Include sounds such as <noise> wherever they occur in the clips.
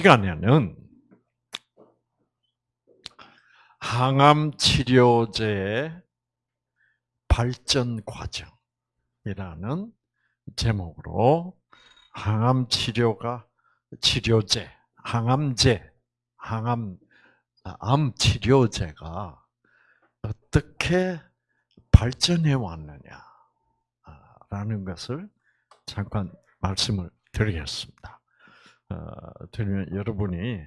시간에는 항암 치료제의 발전 과정이라는 제목으로 항암 치료가 치료제, 항암제, 항암 아, 암 치료제가 어떻게 발전해 왔느냐라는 것을 잠깐 말씀을 드리겠습니다. 어, 드리면 여러분이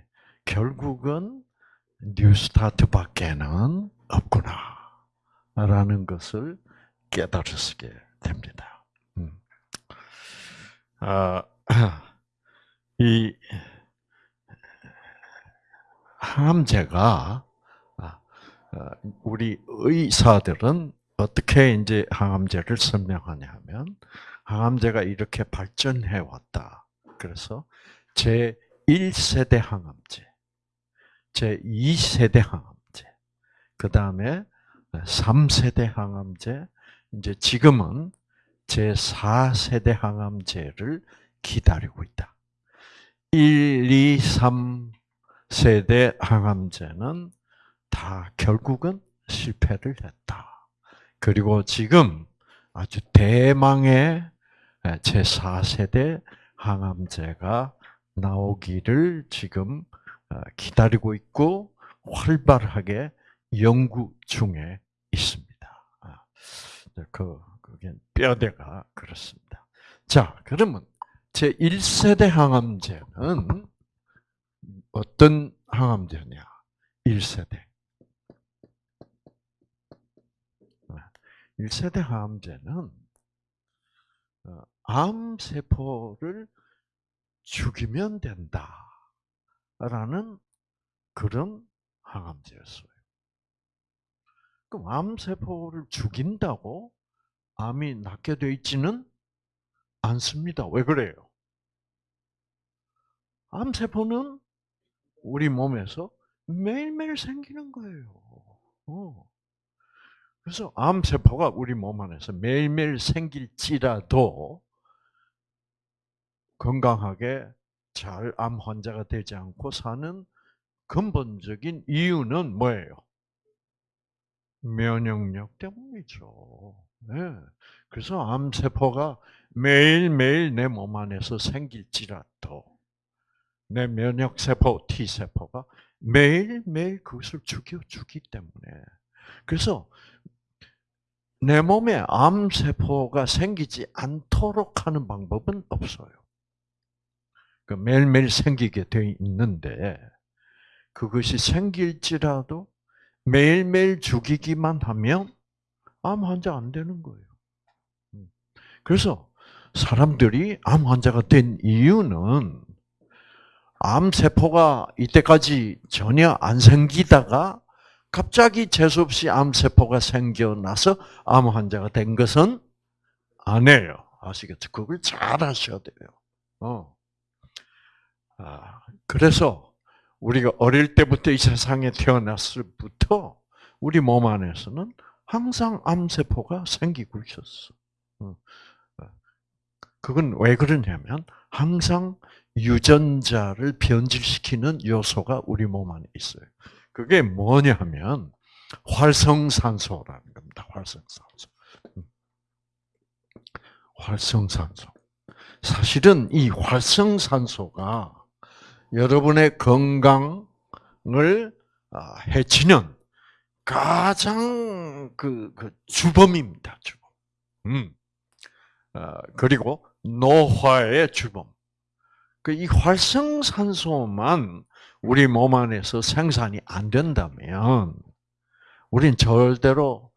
결국은 뉴스타트밖에는 없구나라는 것을 깨달으시게 됩니다. 음. 아, <clears throat> 이 항암제가 아, 어, 우리 의사들은 어떻게 이제 항암제를 설명하냐면 항암제가 이렇게 발전해 왔다. 그래서 제 1세대 항암제, 제 2세대 항암제, 그 다음에 3세대 항암제, 이제 지금은 제 4세대 항암제를 기다리고 있다. 1, 2, 3세대 항암제는 다 결국은 실패를 했다. 그리고 지금 아주 대망의 제4세대 항암제가 나오기를 지금 어, 기다리고 있고 활발하게 연구 중에 있습니다. 아, 그, 그게 뼈대가 그렇습니다. 자, 그러면 제 1세대 항암제는 어떤 항암제냐? 1세대. 1세대 항암제는 어, 암세포를 죽이면 된다라는 그런 항암제였어요. 그럼 암세포를 죽인다고 암이 낫게 돼 있지는 않습니다. 왜 그래요? 암세포는 우리 몸에서 매일매일 생기는 거예요. 어. 그래서 암세포가 우리 몸 안에서 매일매일 생길지라도 건강하게 잘 암 환자가 되지 않고 사는 근본적인 이유는 뭐예요? 면역력 때문이죠. 네. 그래서 암세포가 매일매일 내 몸 안에서 생길지라도 내 면역세포 T세포가 매일매일 그것을 죽여주기 때문에 그래서 내 몸에 암세포가 생기지 않도록 하는 방법은 없어요. 그 매일매일 생기게 돼 있는데 그것이 생길지라도 매일매일 죽이기만 하면 암 환자 안 되는 거예요. 음. 그래서 사람들이 암 환자가 된 이유는 암 세포가 이때까지 전혀 안 생기다가 갑자기 재수없이 암 세포가 생겨나서 암 환자가 된 것은 아니에요. 아시겠죠? 그걸 잘 아셔야 돼요. 어. 아, 그래서 우리가 어릴 때부터 이 세상에 태어났을 부터 우리 몸 안에서는 항상 암세포가 생기고 있었어. 어. 그건 왜 그러냐면 항상 유전자를 변질시키는 요소가 우리 몸 안에 있어요. 그게 뭐냐면 활성산소라는 겁니다. 활성산소. 음. 활성산소. 사실은 이 활성산소가 여러분의 건강을 아, 해치는 가장 그, 그 주범입니다. 주범. 음. 어, 그리고 노화의 주범. 그 이 활성산소만 우리 몸 안에서 생산이 안 된다면 우린 절대로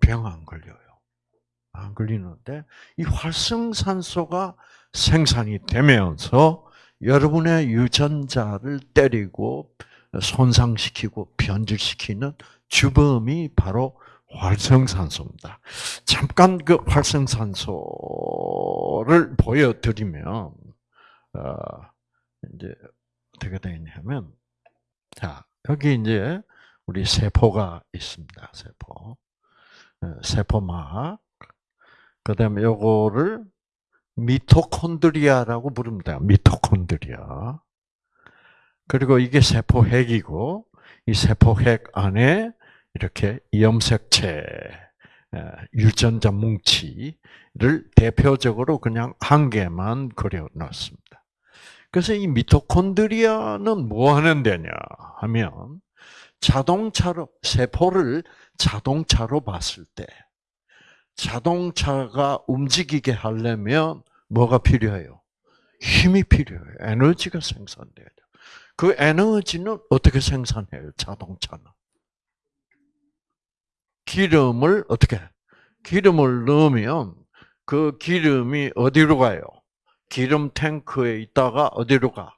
병 안 걸려요. 안 걸리는데 이 활성산소가 생산이 되면서 여러분의 유전자를 때리고 손상시키고 변질시키는 주범이 바로 활성산소입니다. 잠깐 그 활성산소를 보여드리면 어, 이제 어떻게 되냐면 자 여기 이제 우리 세포가 있습니다. 세포 어, 세포막 그다음에 요거를 미토콘드리아라고 부릅니다. 미토콘드리아 그리고 이게 세포핵이고 이 세포핵 안에 이렇게 염색체 유전자 뭉치를 대표적으로 그냥 한 개만 그려 놨습니다. 그래서 이 미토콘드리아는 뭐 하는 데냐 하면 자동차로 세포를 자동차로 봤을 때 자동차가 움직이게 하려면 뭐가 필요해요? 힘이 필요해요. 에너지가 생산돼야 돼요. 그 에너지는 어떻게 생산해요? 자동차는 기름을 어떻게? 기름을 넣으면 그 기름이 어디로 가요? 기름 탱크에 있다가 어디로 가?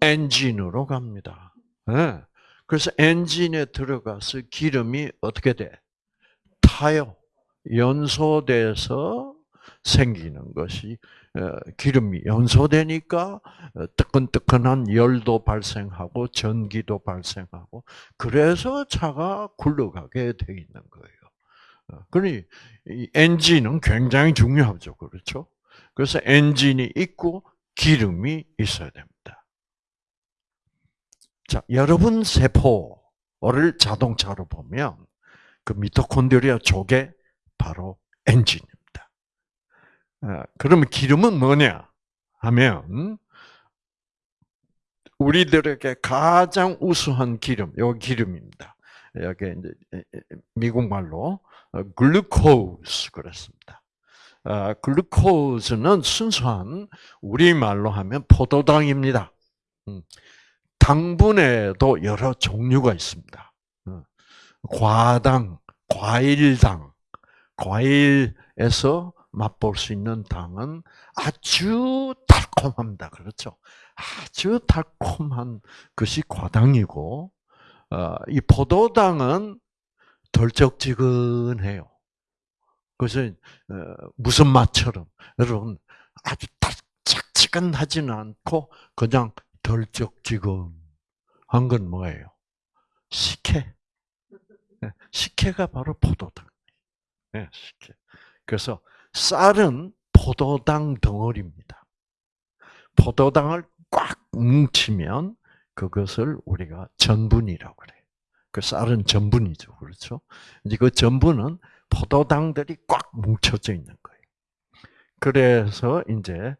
엔진으로 갑니다. 네. 그래서 엔진에 들어가서 기름이 어떻게 돼? 타요. 연소돼서 생기는 것이 어, 기름이 연소되니까 어, 뜨끈뜨끈한 열도 발생하고 전기도 발생하고 그래서 차가 굴러가게 돼 있는 거예요. 어, 그러니 엔진은 굉장히 중요하죠, 그렇죠? 그래서 엔진이 있고 기름이 있어야 됩니다. 자, 여러분 세포를 자동차로 보면 그 미토콘드리아 쪽에 바로. 어, 그러면 기름은 뭐냐? 하면 우리들에게 가장 우수한 기름, 요 기름입니다. 여기 이제 미국 말로 글루코즈 그랬습니다. 어, 글루코즈는 순수한 우리 말로 하면 포도당입니다. 음, 당분에도 여러 종류가 있습니다. 어, 과당, 과일당, 과일에서 맛볼 수 있는 당은 아주 달콤합니다. 그렇죠? 아주 달콤한 것이 과당이고, 어, 이 포도당은 덜쩍지근해요. 그래서 어, 무슨 맛처럼 여러분 아주 달짝지근하지는 않고 그냥 덜쩍지근한 건 뭐예요? 식혜. 네, 식혜가 바로 포도당. 네, 식혜. 그래서 쌀은 포도당 덩어리입니다. 포도당을 꽉 뭉치면 그것을 우리가 전분이라고 그래요. 그 쌀은 전분이죠. 그렇죠? 이제 그 전분은 포도당들이 꽉 뭉쳐져 있는 거예요. 그래서 이제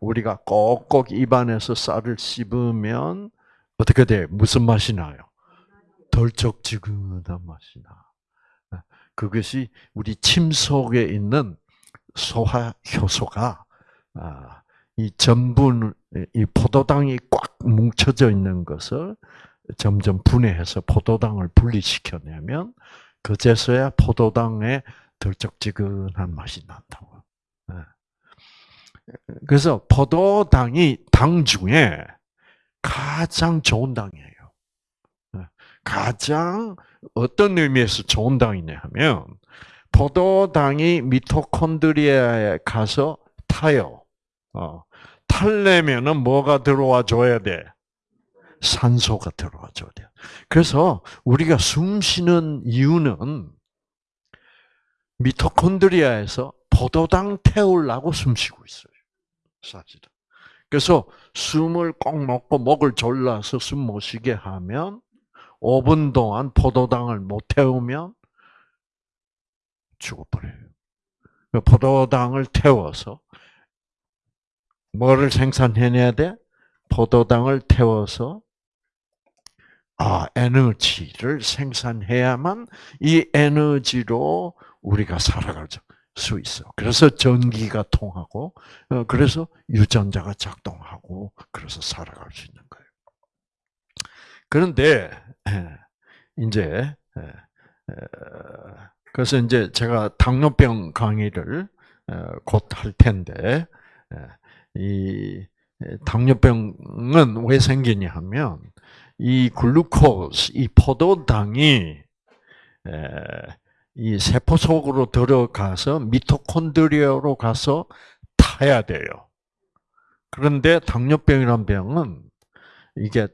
우리가 꼭꼭 입안에서 쌀을 씹으면 어떻게 돼? 무슨 맛이 나요? 덜쩍지근한 맛이 나. 그것이 우리 침 속에 있는 소화 효소가 아, 이 전분, 이 포도당이 꽉 뭉쳐져 있는 것을 점점 분해해서 포도당을 분리시켜내면 그제서야 포도당의 덜쩍지근한 맛이 난다고. 예. 그래서 포도당이 당 중에 가장 좋은 당이에요. 예. 가장 어떤 의미에서 좋은 당이냐 하면 포도당이 미토콘드리아에 가서 타요. 어. 탈려면은 뭐가 들어와 줘야 돼? 산소가 들어와 줘야 돼. 그래서 우리가 숨 쉬는 이유는 미토콘드리아에서 포도당 태우려고 숨 쉬고 있어요. 사실은. 그래서 숨을 꼭 먹고 목을 졸라서 숨 못 쉬게 하면 5분 동안 포도당을 못 태우면 죽어버려요. 그 포도당을 태워서 뭐를 생산해내야 돼? 포도당을 태워서 아 에너지를 생산해야만 이 에너지로 우리가 살아갈 수 있어. 그래서 전기가 통하고 어, 그래서 유전자가 작동하고 그래서 살아갈 수 있는 거예요. 그런데 이제 그래서 이제 제가 당뇨병 강의를 어, 곧할 텐데 이 당뇨병은 왜 생기냐 하면 이 글루코스, 이 포도당이 이 세포 속으로 들어가서 미토콘드리아로 가서 타야 돼요. 그런데 당뇨병이란 병은 이게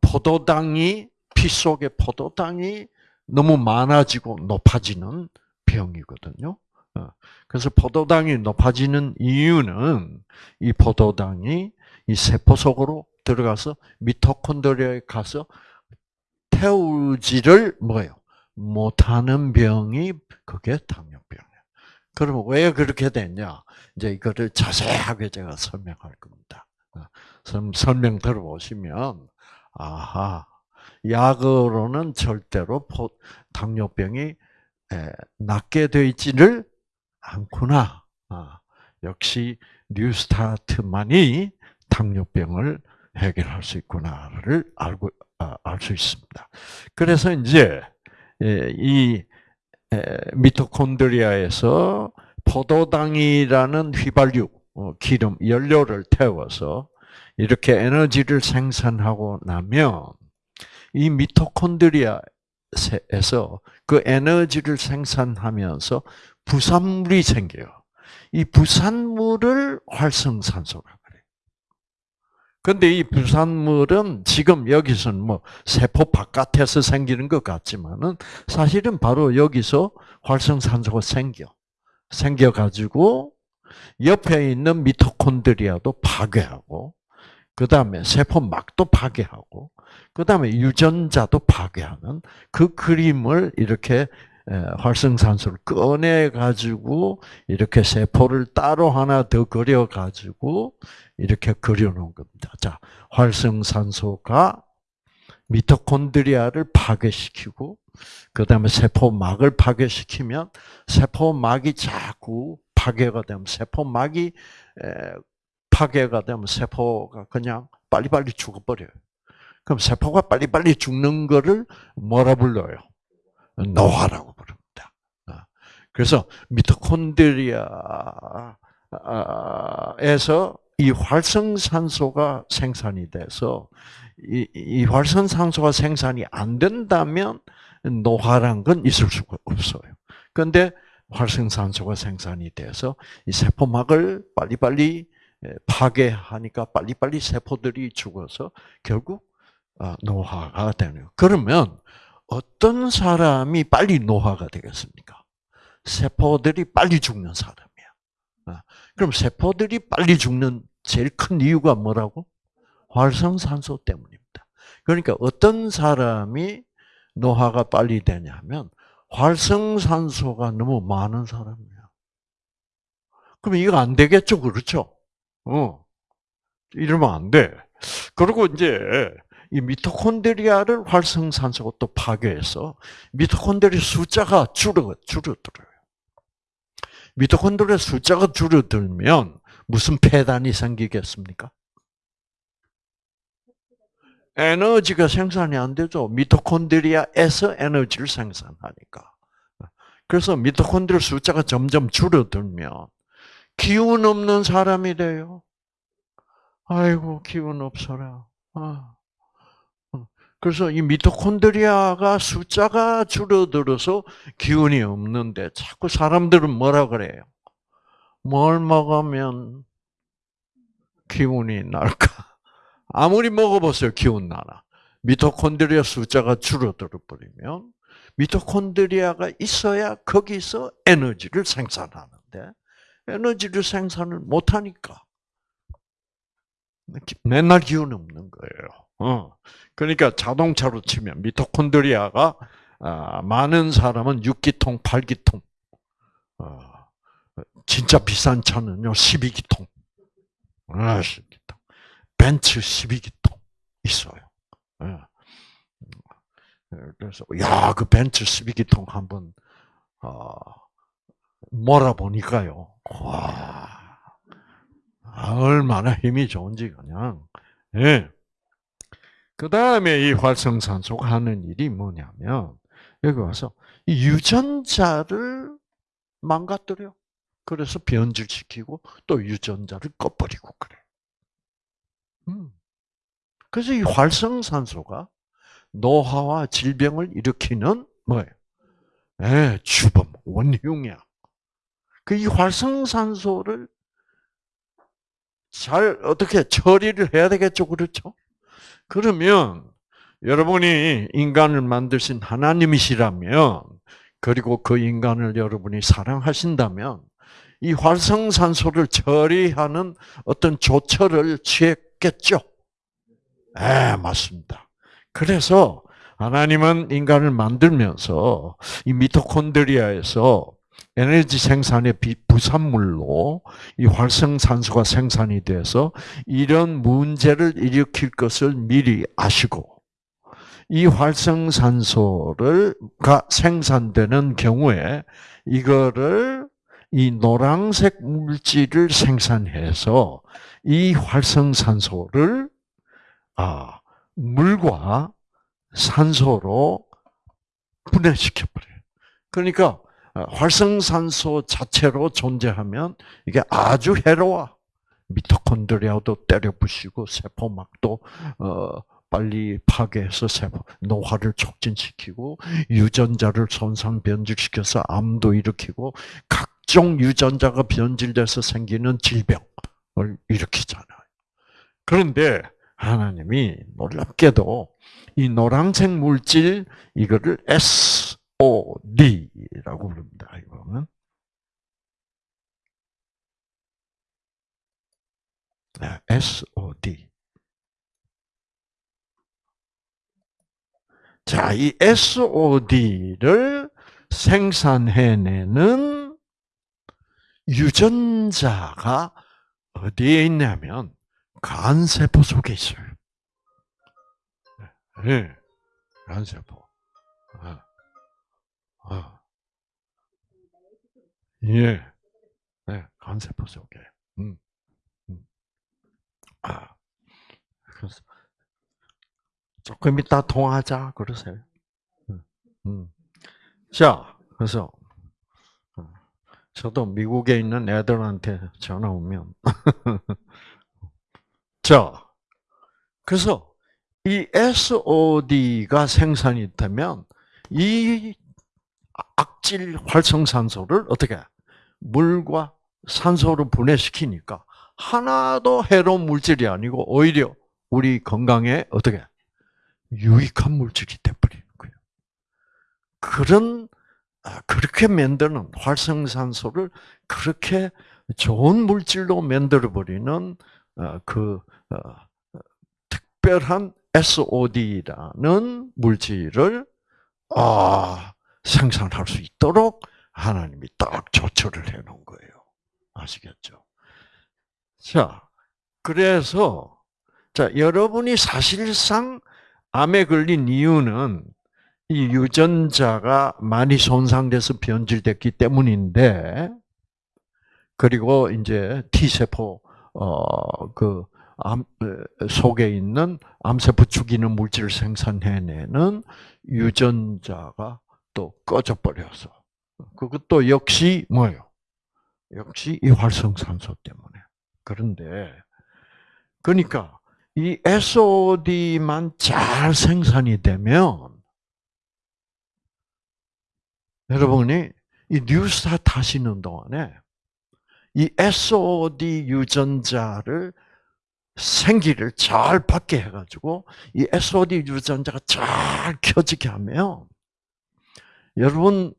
포도당이 피 속에 포도당이 너무 많아지고 높아지는 병이거든요. 어, 그래서 포도당이 높아지는 이유는 이 포도당이 이 세포 속으로 들어가서 미토콘드리아에 가서 태우지를 뭐예요? 못하는 병이 그게 당뇨병이에요. 그럼 왜 그렇게 됐냐? 이제 이거를 자세하게 제가 설명할 겁니다. 어, 설명 들어보시면 아하 약으로는 절대로 당뇨병이 낫게 되지를 않구나. 아, 역시 뉴스타트만이 당뇨병을 해결할 수 있구나를 알고 아, 알수 있습니다. 그래서 이제 이 미토콘드리아에서 포도당이라는 휘발유, 어, 기름, 연료를 태워서 이렇게 에너지를 생산하고 나면 이 미토콘드리아에서 그 에너지를 생산하면서 부산물이 생겨요. 이 부산물을 활성산소라 그래요. 근데 이 부산물은 지금 여기서는 뭐 세포 바깥에서 생기는 것 같지만은 사실은 바로 여기서 활성산소가 생겨. 생겨가지고 옆에 있는 미토콘드리아도 파괴하고, 그 다음에 세포막도 파괴하고, 그 다음에 유전자도 파괴하는 그 그림을 이렇게 활성산소를 꺼내 가지고 이렇게 세포를 따로 하나 더 그려 가지고 이렇게 그려 놓은 겁니다. 자, 활성산소가 미토콘드리아를 파괴시키고 그 다음에 세포막을 파괴시키면 세포막이 자꾸 파괴가 되면 세포막이 파괴가 되면 세포가 그냥 빨리빨리 죽어버려요. 그럼 세포가 빨리빨리 죽는 거를 뭐라 불러요? 노화라고 부릅니다. 어. 그래서 미토콘드리아에서 이 활성산소가 생산이 돼서 이, 이 활성산소가 생산이 안 된다면 노화란 건 있을 수가 없어요. 그런데 활성산소가 생산이 돼서 이 세포막을 빨리빨리 파괴하니까 빨리빨리 세포들이 죽어서 결국 아, 노화가 되네요. 그러면 어떤 사람이 빨리 노화가 되겠습니까? 세포들이 빨리 죽는 사람이야. 아, 그럼 세포들이 빨리 죽는 제일 큰 이유가 뭐라고? 활성산소 때문입니다. 그러니까 어떤 사람이 노화가 빨리 되냐면 활성산소가 너무 많은 사람이야. 그럼 이거 안 되겠죠, 그렇죠? 어, 이러면 안 돼. 그리고 이제 이 미토콘드리아를 활성산소가 또 파괴해서 미토콘드리아 숫자가 줄어 줄어들어요. 미토콘드리아 숫자가 줄어들면 무슨 폐단이 생기겠습니까? 에너지가 생산이 안 되죠. 미토콘드리아에서 에너지를 생산하니까. 그래서 미토콘드리아 숫자가 점점 줄어들면 기운 없는 사람이 돼요. 아이고 기운 없어라. 아. 그래서 이 미토콘드리아가 숫자가 줄어들어서 기운이 없는데 자꾸 사람들은 뭐라 그래요? 뭘 먹으면 기운이 날까? <laughs> 아무리 먹어보세요, 기운 나나. 미토콘드리아 숫자가 줄어들어 버리면 미토콘드리아가 있어야 거기서 에너지를 생산하는데 에너지를 생산을 못하니까 맨날 기운 없는 거예요. 어. 그러니까 자동차로 치면 미토콘드리아가 아, 많은 사람은 6기통, 8기통. 어, 진짜 비싼 차는요, 12기통. 아, 12기통. 벤츠 12기통 있어요. 예. 그래서 야, 그 벤츠 12기통 한번 어, 몰아보니까요. 와, 얼마나 힘이 좋은지 그냥. 예. 그 다음에 이 활성산소가 하는 일이 뭐냐면, 여기 와서 이 유전자를 망가뜨려. 그래서 변질시키고 또 유전자를 꺼버리고 그래. 음. 그래서 이 활성산소가 노화와 질병을 일으키는 뭐예요? 예, 주범, 원흉이야. 그 이 활성산소를 잘 어떻게 처리를 해야 되겠죠, 그렇죠? 그러면 여러분이 인간을 만드신 하나님이시라면 그리고 그 인간을 여러분이 사랑하신다면 이 활성산소를 처리하는 어떤 조처를 취했겠죠. 네, 맞습니다. 그래서 하나님은 인간을 만들면서 이 미토콘드리아에서 에너지 생산의 부산물로 이 활성산소가 생산이 돼서 이런 문제를 일으킬 것을 미리 아시고 이 활성산소를가 생산되는 경우에 이거를 이 노란색 물질을 생산해서 이 활성산소를 아 물과 산소로 분해시켜 버려요. 그러니까 어, 활성산소 자체로 존재하면 이게 아주 해로워. 미토콘드리아도 때려 부시고 세포막도 어, 빨리 파괴해서 세포 노화를 촉진시키고 유전자를 손상 변질시켜서 암도 일으키고 각종 유전자가 변질돼서 생기는 질병을 일으키잖아요. 그런데 하나님이 놀랍게도 이 노란색 물질 이거를 S SOD라고 부릅니다. 이거는. 네, SOD. 자, 이 SOD를 생산해내는 유전자가 어디에 있냐면 간세포 속에 있어요. 네, 간세포. 아. 예. 네, 간세포 속에. 음. 음. 아. 그래서 조금 이따 통화하자 그러세요. 음. 음. 자, 그래서 어, 저도 미국에 있는 애들한테 전화 오면 <laughs> 자, 그래서 이 SOD가 생산이 되면 이 악질 활성산소를 어떻게 물과 산소로 분해시키니까 하나도 해로운 물질이 아니고 오히려 우리 건강에 어떻게 유익한 물질이 돼버리는 거예요. 그런 아, 그렇게 만드는 활성산소를 그렇게 좋은 물질로 만들어 버리는 어, 그 어, 특별한 SOD라는 물질을 아 생산할 수 있도록 하나님이 딱 조처를 해 놓은 거예요. 아시겠죠? 자, 그래서, 자, 여러분이 사실상 암에 걸린 이유는 이 유전자가 많이 손상돼서 변질됐기 때문인데, 그리고 이제 T세포, 어, 그, 암, 속에 있는 암세포 죽이는 물질을 생산해내는 유전자가 또 꺼져버려서. 그것도 역시 뭐예요? 역시 이 활성산소 때문에. 그런데, 그러니까, 이 SOD만 잘 생산이 되면, 여러분이 이 뉴스타트 하시는 동안에, 이 SOD 유전자를 생기를 잘 받게 해가지고, 이 SOD 유전자가 잘 켜지게 하면, 여러분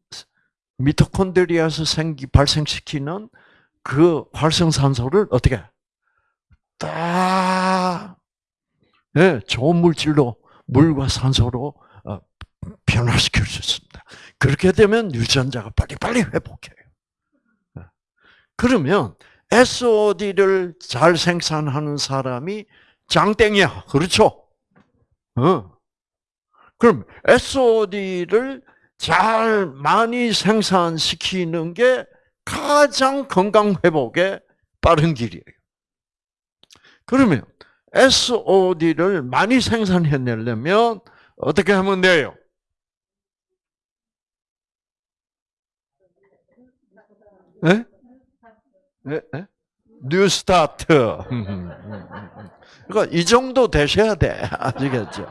미토콘드리아에서 생기 발생시키는 그 활성산소를 어떻게 딱 네, 좋은 물질로 물과 산소로 어, 변화시킬 수 있습니다. 그렇게 되면 유전자가 빨리빨리 회복해요. 네. 그러면 SOD를 잘 생산하는 사람이 장땡이야. 그렇죠? 어. 그럼 SOD를 잘 많이 생산시키는 게 가장 건강 회복에 빠른 길이에요. 그러면 SOD를 많이 생산해내려면 어떻게 하면 돼요? 네? 네? 네? New Start. 그러니까 이 정도 되셔야 돼. <laughs> 아시겠죠?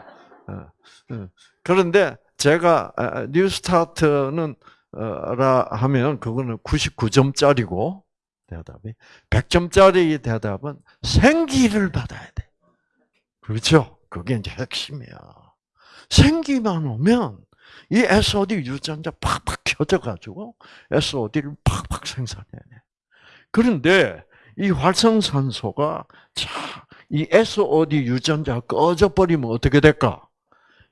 어, 어. 그런데 제가 New Start는 라 하면 그거는 99점짜리고 대답이 100점짜리 대답은 생기를 받아야 돼. 그렇죠? 그게 이제 핵심이야. 생기만 오면 이 SOD 유전자 팍팍 켜져 가지고 SOD를 팍팍 생산해내. 그런데 이 활성산소가 자 이 SOD 유전자 꺼져 버리면 어떻게 될까?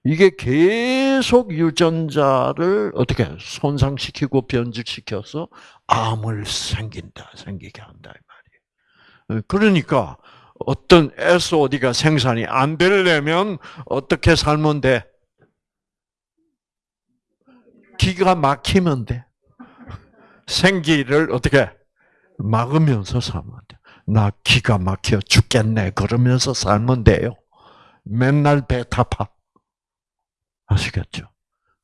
이게 계속 유전자를 어떻게 손상시키고 변질시켜서 암을 생긴다, 생기게 한다 이 말이에요. 그러니까 어떤 SOD가 생산이 안 되려면 어떻게 살면 돼? 기가 막히면 돼. 생기를 어떻게 막으면서 살면 돼. 나 기가 막혀 죽겠네. 그러면서 살면 돼요. 맨날 배 타파. 아시겠죠?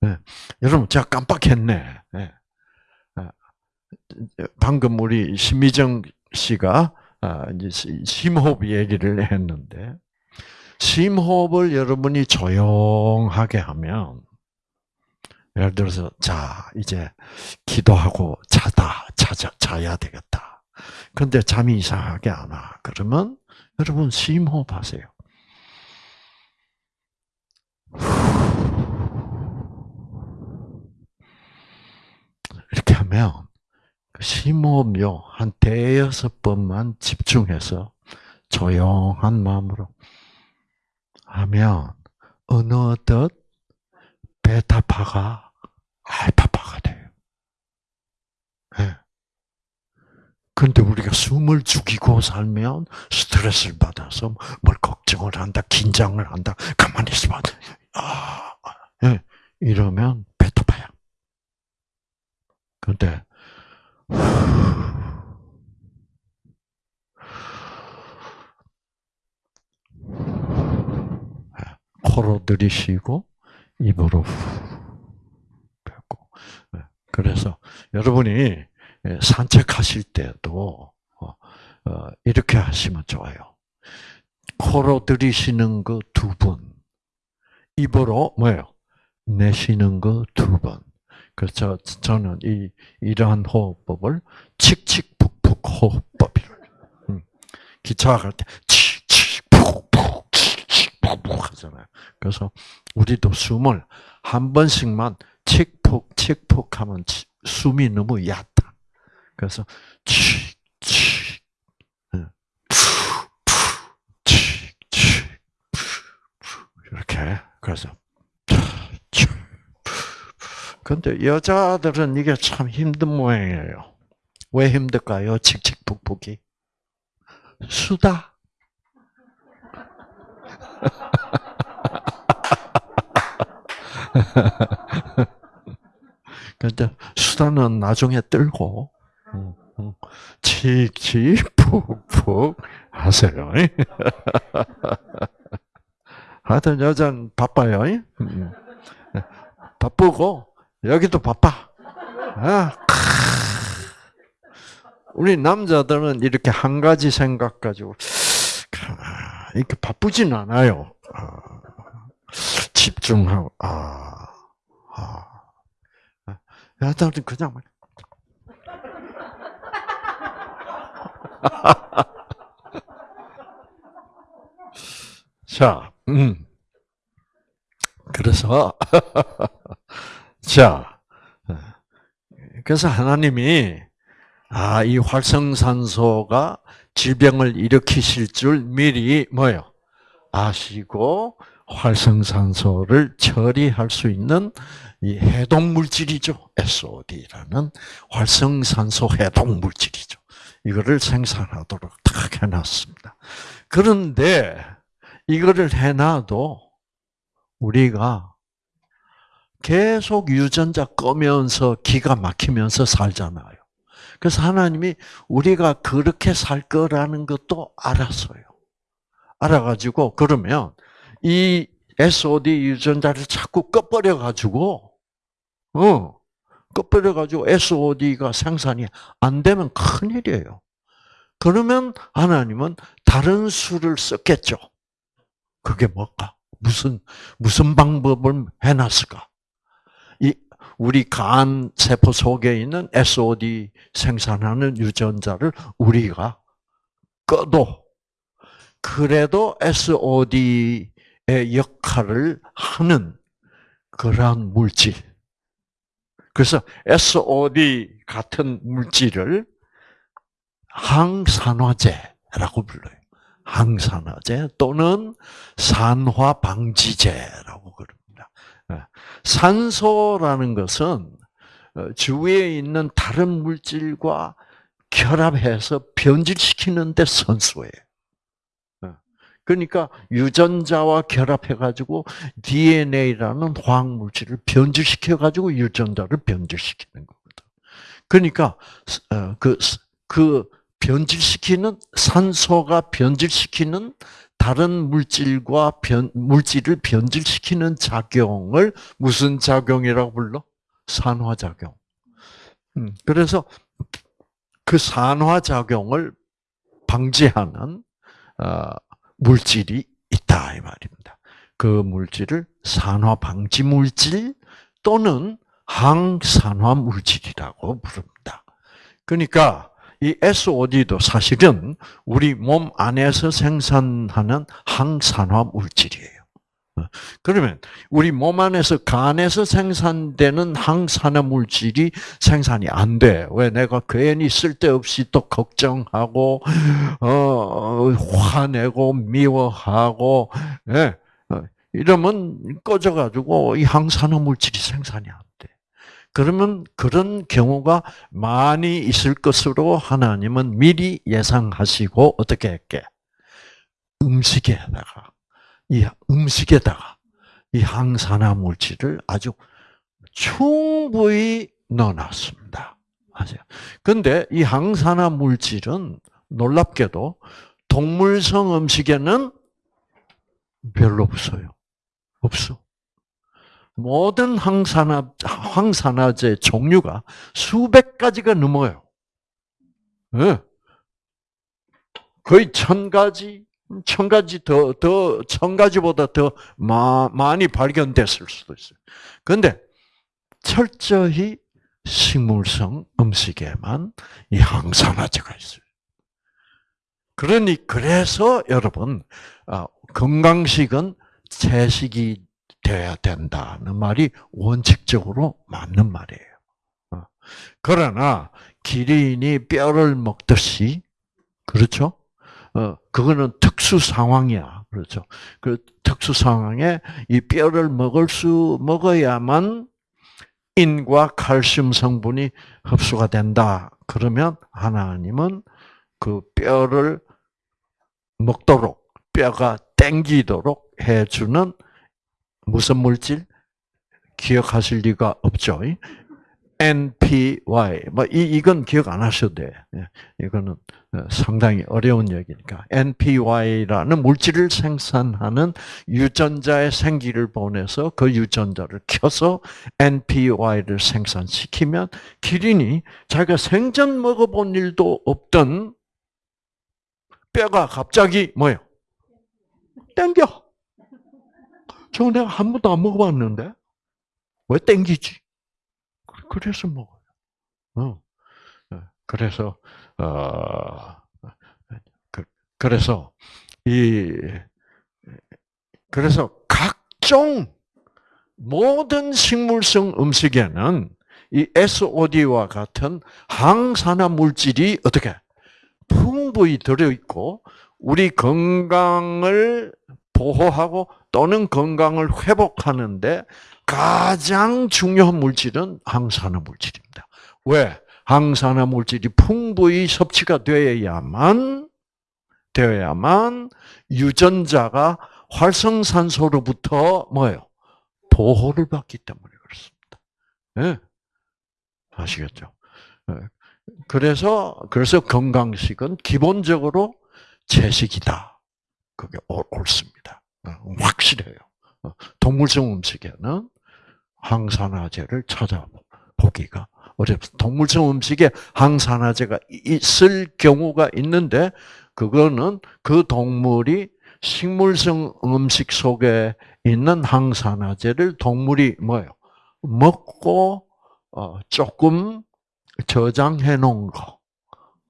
네. 여러분, 제가 깜빡했네. 네. 방금 우리 심미정 씨가 아, 심호흡 얘기를 했는데, 심호흡을 여러분이 조용하게 하면, 예를 들어서, 자, 이제 기도하고 자다, 자자, 자야 되겠다. 근데 잠이 이상하게 안 와. 그러면 여러분 심호흡 하세요. 하면 그 심호흡요 한 대여섯 번만 집중해서 조용한 마음으로 하면 어느덧 베타파가 알파파가 돼요. 네. 근데 우리가 숨을 죽이고 살면 스트레스를 받아서 뭘 걱정을 한다, 긴장을 한다, 가만히 있어봐. 아, 네. 이러면 베타파야. 근데 코로 들이쉬고 입으로 뱉고. 네. 그래서 여러분이 산책하실 때도 어, 어, 이렇게 하시면 좋아요. 코로 들이쉬는 거 두 번, 입으로 뭐예요? 내쉬는 거 두 번. 그래서 저는 이 이러한 호흡법을 칙칙푹푹 호흡법이를 음. 기차 갈 때 칙칙푹푹 칙칙푹푹 하잖아요. 그래서 우리도 숨을 한 번씩만 칙푹 칙푹 하면 숨이 너무 얕다. 그래서 칙칙 칙칙 이렇게 그래서 근데 여자들은 이게 참 힘든 모양이에요. 왜 힘들까요? 칙칙북북이. 수다. <laughs> 근데 수다는 나중에 떨고, 칙칙북북 하세요. <laughs> 하여튼 여자는 바빠요. 바쁘고, 여기도 바빠. 아, 우리 남자들은 이렇게 한 가지 생각 가지고 이렇게 바쁘진 않아요. 아, 집중하고 아, 아, 여자들은 그냥 <laughs> 자, 음. 그래서 <laughs> 자, 그래서 하나님이 아, 이 활성산소가 질병을 일으키실 줄 미리 뭐요? 아시고 활성산소를 처리할 수 있는 이 해독 물질이죠. SOD라는 활성산소 해독 물질이죠. 이거를 생산하도록 딱 해놨습니다. 그런데 이거를 해놔도 우리가 계속 유전자 꺼면서 기가 막히면서 살잖아요. 그래서 하나님이 우리가 그렇게 살 거라는 것도 알았어요. 알아가지고 그러면 이 SOD 유전자를 자꾸 꺼버려 가지고 어 꺼버려 가지고 SOD가 생산이 안 되면 큰 일이에요. 그러면 하나님은 다른 수를 썼겠죠. 그게 뭘까? 무슨 무슨 방법을 해놨을까? 이 우리 간 세포 속에 있는 SOD 생산하는 유전자를 우리가 꺼도 그래도 SOD의 역할을 하는 그러한 물질. 그래서 SOD 같은 물질을 항산화제라고 불러요. 항산화제 또는 산화 방지제라고 그럽니다. 예. 산소라는 것은 어, 주위에 있는 다른 물질과 결합해서 변질시키는데 선소예요. 예. 그러니까 유전자와 결합해가지고 DNA라는 화학 물질을 변질시켜가지고 유전자를 변질시키는 거거든. 그러니까 어, 그 변질시키는 산소가 변질시키는 다른 물질과 변, 물질을 변질시키는 작용을 무슨 작용이라고 불러? 산화작용. 음, 그래서 그 산화작용을 방지하는 어, 물질이 있다 이 말입니다. 그 물질을 산화 방지 물질 또는 항산화 물질이라고 부릅니다. 그러니까 이 SOD도 사실은 우리 몸 안에서 생산하는 항산화 물질이에요. 어, 그러면 우리 몸 안에서 간에서 생산되는 항산화 물질이 생산이 안 돼. 왜 내가 괜히 쓸데없이 또 걱정하고 어, 화내고 미워하고 예. 어, 이러면 꺼져가지고 이 항산화 물질이 생산이 안 돼. 그러면 그런 경우가 많이 있을 것으로 하나님은 미리 예상하시고 어떻게 했게? 음식에다가 이 음식에다가 이 항산화 물질을 아주 충분히 넣어놨습니다. 아세요? 근데 이 항산화 물질은 놀랍게도 동물성 음식에는 별로 없어요. 없어. 모든 항산화, 항산화제 종류가 수백 가지가 넘어요. 네. 거의 천 가지, 천 가지 더, 더, 천 가지보다 더 마, 많이 발견됐을 수도 있어요. 그런데 철저히 식물성 음식에만 이 항산화제가 있어요. 그러니, 그래서 여러분, 아, 건강식은 채식이 돼야 된다는 말이 원칙적으로 맞는 말이에요. 어. 그러나 기린이 뼈를 먹듯이 그렇죠? 어 그거는 특수 상황이야. 그렇죠? 그 특수 상황에 이 뼈를 먹을 수 먹어야만 인과 칼슘 성분이 흡수가 된다. 그러면 하나님은 그 뼈를 먹도록 뼈가 땡기도록 해주는 무슨 물질? 기억하실 리가 없죠. NPY. 뭐, 이, 이건 기억 안 하셔도 돼. 예, 이거는 어, 상당히 어려운 얘기니까. NPY라는 물질을 생산하는 유전자의 생기를 보내서 그 유전자를 켜서 NPY를 생산시키면 기린이 자기가 생전 먹어본 일도 없던 뼈가 갑자기 뭐요? 땡겨. 저거 내가 한 번도 안 먹어봤는데 왜 땡기지? 그래서 먹어요. 어. 어. 그래서 어 그, 그래서 이 그래서 각종 모든 식물성 음식에는 이 SOD와 같은 항산화 물질이 어떻게 풍부히 들어 있고 우리 건강을 보호하고 또는 건강을 회복하는데 가장 중요한 물질은 항산화 물질입니다. 왜? 항산화 물질이 풍부히 섭취가 되어야만 되어야만 유전자가 활성산소로부터 뭐예요? 보호를 받기 때문에 그렇습니다. 네? 아시겠죠? 예. 그래서 그래서 건강식은 기본적으로 채식이다. 그게 옳습니다. 어, 확실해요. 어, 동물성 음식에는 항산화제를 찾아보기가 어렵습니다. 동물성 음식에 항산화제가 있을 경우가 있는데 그거는 그 동물이 식물성 음식 속에 있는 항산화제를 동물이 뭐요 먹고 어, 조금 저장해 놓은 거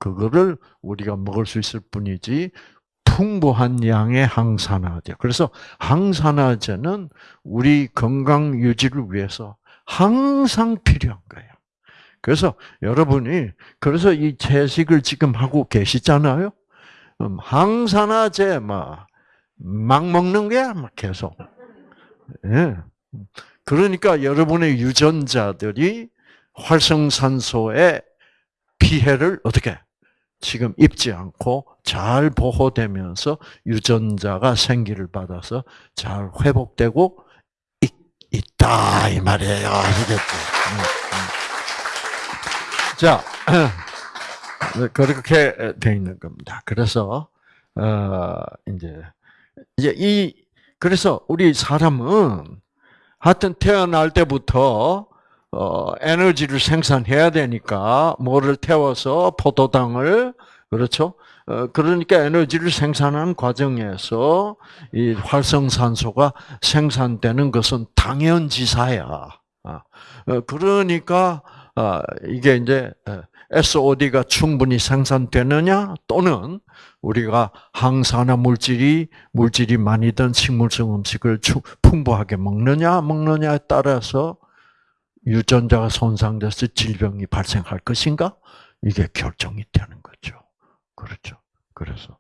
그거를 우리가 먹을 수 있을 뿐이지 풍부한 양의 항산화제. 그래서 항산화제는 우리 건강 유지를 위해서 항상 필요한 거예요. 그래서 여러분이 그래서 이 채식을 지금 하고 계시잖아요. 음, 항산화제 막, 막 먹는 거야, 막 계속. 예. 그러니까 여러분의 유전자들이 활성산소의 피해를 어떻게 지금 입지 않고 잘 보호되면서 유전자가 생기를 받아서 잘 회복되고 있, 있다 이 말이에요. 아시겠죠? 음, 음. 자, <clears throat> 그렇게 돼 있는 겁니다. 그래서 어, 이제 이제 이 그래서 우리 사람은 하여튼 태어날 때부터 어, 에너지를 생산해야 되니까 뭐를 태워서 포도당을 그렇죠? 어, 그러니까 에너지를 생산하는 과정에서 이 활성산소가 생산되는 것은 당연지사야. 아, 어, 그러니까 아, 이게 이제 SOD가 충분히 생산되느냐 또는 우리가 항산화 물질이 물질이 많이 든 식물성 음식을 풍부하게 먹느냐 먹느냐에 따라서 유전자가 손상돼서 질병이 발생할 것인가? 이게 결정이 되는 거죠. 그렇죠. 그래서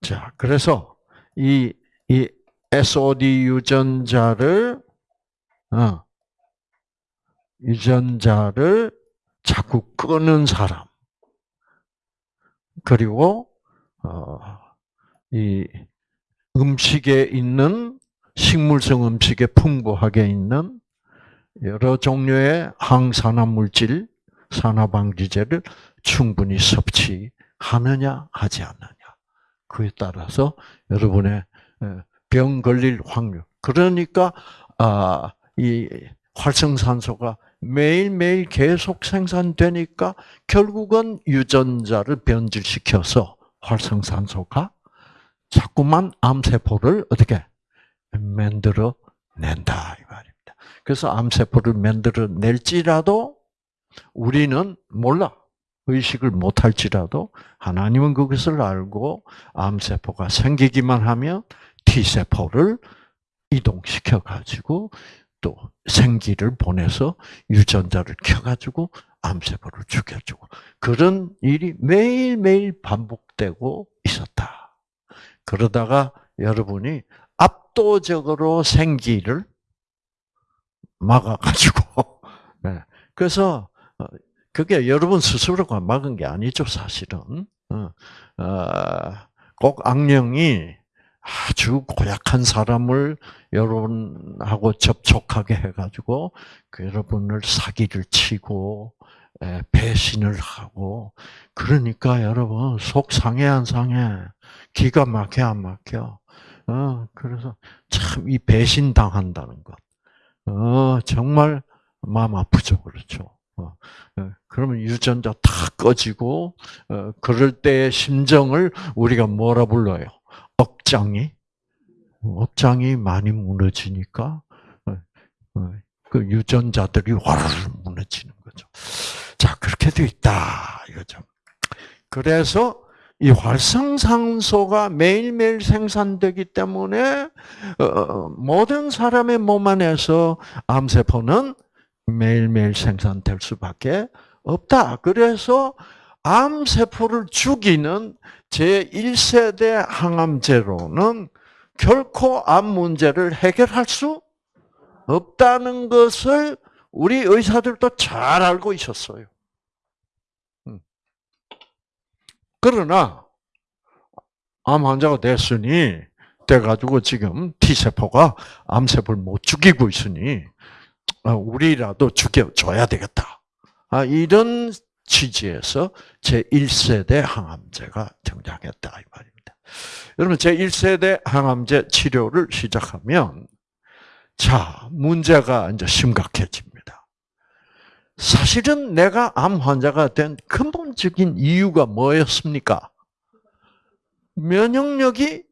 자, 그래서 이, 이 SOD 유전자를 어, 유전자를 자꾸 끄는 사람 그리고 어, 이 음식에 있는 식물성 음식에 풍부하게 있는 여러 종류의 항산화 물질, 산화방지제를 충분히 섭취하느냐 하지 않느냐. 그에 따라서 여러분의 병 걸릴 확률. 그러니까 아, 이 활성산소가 매일매일 계속 생산되니까 결국은 유전자를 변질시켜서 활성산소가 자꾸만 암세포를 어떻게 만들어 낸다 이 말이에요. 그래서 암세포를 만들어낼지라도 우리는 몰라. 의식을 못할지라도 하나님은 그것을 알고 암세포가 생기기만 하면 T세포를 이동시켜 가지고 또 생기를 보내서 유전자를 켜가지고 암세포를 죽여주고 그런 일이 매일매일 반복되고 있었다. 그러다가 여러분이 압도적으로 생기를 막아가지고. <laughs> 네. 그래서, 어, 그게 여러분 스스로가 막은 게 아니죠, 사실은. 어, 어, 꼭 악령이 아주 고약한 사람을 여러분하고 접촉하게 해가지고 그 여러분을 사기를 치고 배신을 하고 그러니까 여러분 속 상해 안 상해 기가 막혀 안 막혀 어 그래서 참 이 배신 당한다는 것 어, 정말 마음 아프죠, 그렇죠. 어, 어, 그러면 유전자 다 꺼지고, 어, 그럴 때의 심정을 우리가 뭐라 불러요? 억장이? 억장이 많이 무너지니까, 어, 어, 그 유전자들이 와르르 무너지는 거죠. 자, 그렇게 되어 있다, 이거죠. 그래서 이 활성산소가 매일매일 생산되기 때문에 어, 모든 사람의 몸 안에서 암세포는 매일매일 생산될 수밖에 없다. 그래서 암세포를 죽이는 제1세대 항암제로는 결코 암 문제를 해결할 수 없다는 것을 우리 의사들도 잘 알고 있었어요. 그러나 암 환자가 됐으니 돼가지고 지금 T 세포가 암 세포를 못 죽이고 있으니 아, 우리라도 죽여줘야 되겠다. 아, 이런 취지에서 제 1세대 항암제가 등장했다 이 말입니다. 여러분 제 1세대 항암제 치료를 시작하면 자 문제가 이제 심각해집니다. 사실은 내가 암 환자가 된 근본적인 이유가 뭐였습니까? 면역력이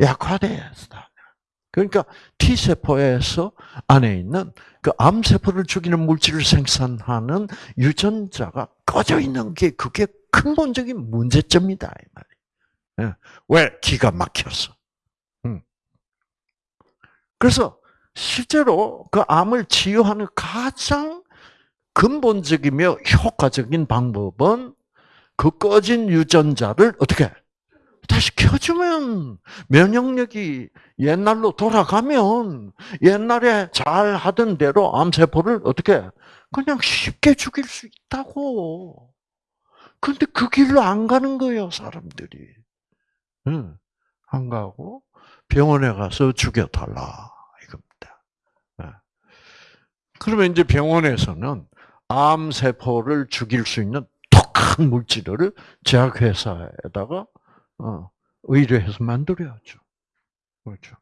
약화되었다. 그러니까 T세포에서 안에 있는 그 암세포를 죽이는 물질을 생산하는 유전자가 꺼져 있는 게 그게 근본적인 문제점이다. 이 말이에요. 예. 왜? 기가 막혀서. 음. 그래서 실제로 그 암을 치유하는 가장 근본적이며 효과적인 방법은 그 꺼진 유전자를 어떻게 다시 켜주면 면역력이 옛날로 돌아가면 옛날에 잘 하던 대로 암세포를 어떻게 그냥 쉽게 죽일 수 있다고. 근데 그 길로 안 가는 거예요, 사람들이. 응. 안 가고 병원에 가서 죽여달라 이겁니다. 네. 그러면 이제 병원에서는 암세포를 죽일 수 있는 독한 물질을 제약회사에다가 어, 의뢰해서 만들어야죠. 그렇죠.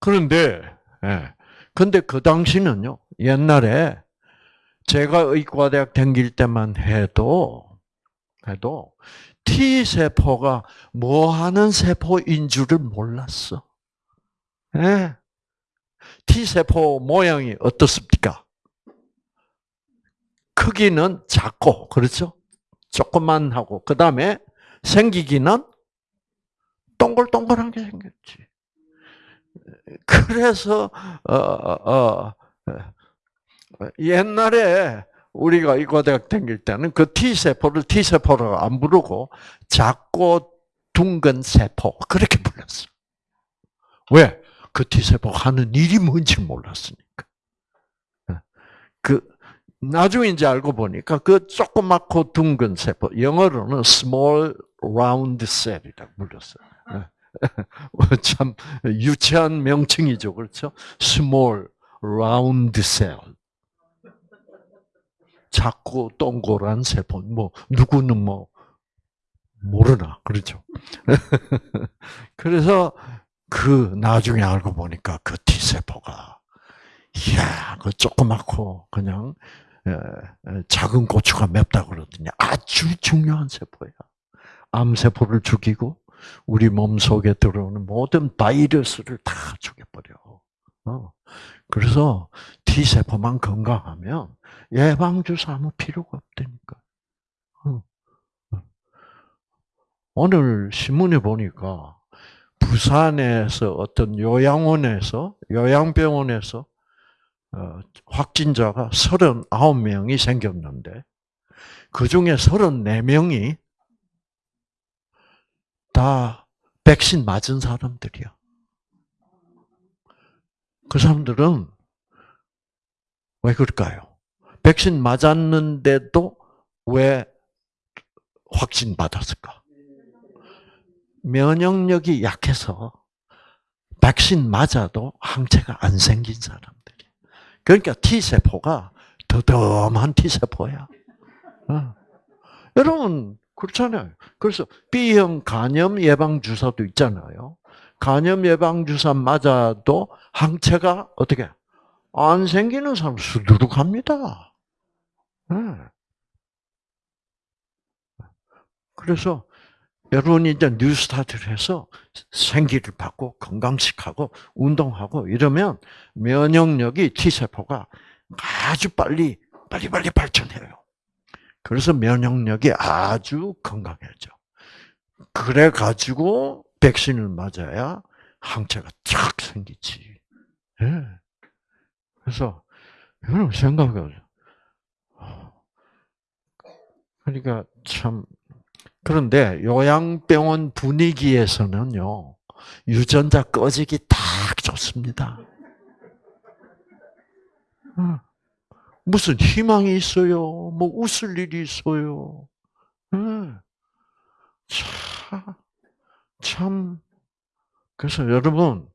그런데, 예. 근데 그 당시는요, 옛날에 제가 의과대학 다닐 때만 해도, 해도 T세포가 뭐 하는 세포인 줄을 몰랐어. 예. T세포 모양이 어떻습니까? 크기는 작고, 그렇죠? 조그만 하고, 그 다음에 생기기는 동글동글한 게 생겼지. 그래서 어, 어, 어, 옛날에 우리가 이과대학 다닐 때는 그 T세포를 T세포라고 안 부르고 작고 둥근 세포 그렇게 불렀어. 왜? 그 T세포가 하는 일이 뭔지 몰랐으니까. 그 이제 알고 보니까 그 조그맣고 둥근 세포, 영어로는 small round cell이라고 불렀어요. <laughs> 참 유치한 명칭이죠, 그렇죠? small round cell. 작고 동그란 세포. 뭐 누구는 뭐 모르나, 그렇죠? <laughs> 그래서 그 나중에 알고 보니까 그 T 세포가 이야, 그 조그맣고 그냥 작은 고추가 맵다 그러더니 아주 중요한 세포야. 암세포를 죽이고 우리 몸 속에 들어오는 모든 바이러스를 다 죽여버려. 어. 그래서 T세포만 건강하면 예방주사 아무 필요가 없다니까. 어. 오늘 신문에 보니까 부산에서 어떤 요양원에서, 요양병원에서 어, 확진자가 39명이 생겼는데, 그 중에 34명이 다 백신 맞은 사람들이야. 그 사람들은 왜 그럴까요? 백신 맞았는데도 왜 확진 받았을까? 면역력이 약해서 백신 맞아도 항체가 안 생긴 사람. 그러니까 T세포가 더덤한 T세포야. 어. 여러분, 그렇잖아요. 그래서 B형 간염 예방 주사도 있잖아요. 간염 예방 주사 맞아도 항체가 어떻게 안 생기는 사람 수두룩합니다. 네. 그래서 여러분이 이제 뉴스타트를 해서 생기를 받고 건강식하고 운동하고 이러면 면역력이 T세포가 아주 빨리 빨리 빨리 발전해요. 그래서 면역력이 아주 건강해져. 그래 가지고 백신을 맞아야 항체가 쫙 생기지. 네. 그래서 여러분 생각을 그러니까 참 그런데 요양병원 분위기에서는요, 유전자 꺼지기 딱 좋습니다. 어. 무슨 희망이 있어요? 뭐 웃을 일이 있어요? 어. 참, 참. 그래서 여러분,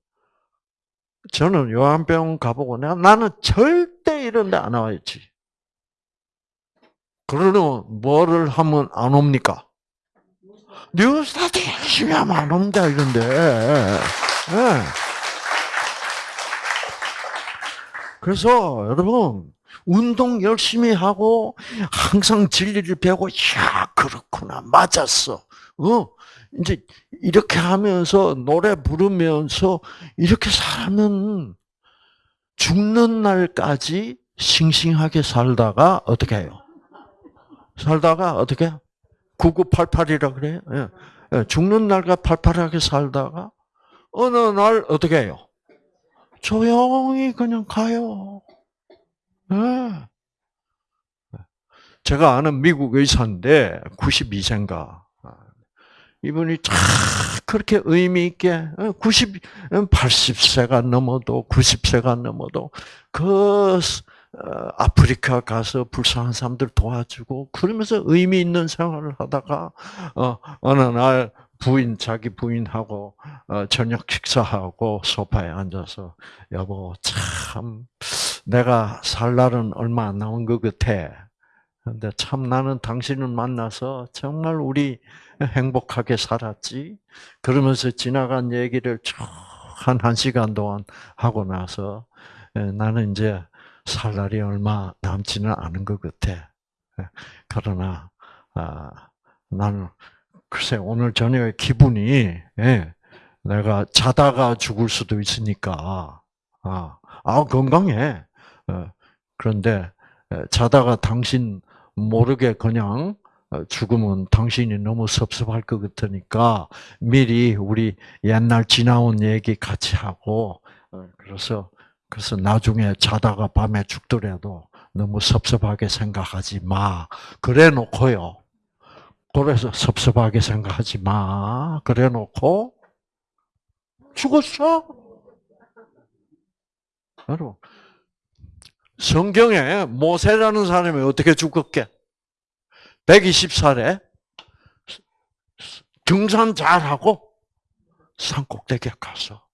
저는 요양병원 가보고 내가 나는 절대 이런 데 안 와야지. 그러면 뭐를 하면 안 옵니까? 뉴스타트 열심히 하면 안 옵니다, 이런데. 네. 그래서 여러분 운동 열심히 하고 항상 진리를 배우고 야 그렇구나 맞았어. 어 이제 이렇게 하면서 노래 부르면서 이렇게 살면 죽는 날까지 싱싱하게 살다가 어떻게 해요? 살다가 어떻게? 9988이라 그래요. 예. 예. 죽는 날과 팔팔하게 살다가 어느 날 어떻게 해요? 조용히 그냥 가요. 예. 제가 아는 미국 의사인데 92세인가. 이분이 참 그렇게 의미 있게 90, 80세가 넘어도 90세가 넘어도 그 어, 아프리카 가서 불쌍한 사람들 도와주고 그러면서 의미 있는 생활을 하다가 어, 어느 날 부인 자기 부인하고 어, 저녁 식사하고 소파에 앉아서 여보 참 내가 살 날은 얼마 안 남은 것 같아. 근데 참 나는 당신을 만나서 정말 우리 행복하게 살았지. 그러면서 지나간 얘기를 한, 한 시간 동안 하고 나서 나는 이제 살 날이 얼마 남지는 않은 것 같아. 그러나, 아, 나는, 글쎄, 오늘 저녁에 기분이, 예, 내가 자다가 죽을 수도 있으니까, 아, 아 건강해. 어, 그런데, 자다가 당신 모르게 그냥 어, 죽으면 당신이 너무 섭섭할 것 같으니까 미리 우리 옛날 지나온 얘기 같이 하고 어, 그래서 그래서 나중에 자다가 밤에 죽더라도 너무 섭섭하게 생각하지 마. 그래 놓고요. 그래서 섭섭하게 생각하지 마. 그래 놓고 죽었어. 여러분 성경에 모세라는 사람이 어떻게 죽었게? 120살에 등산 잘하고 산 꼭대기에 가서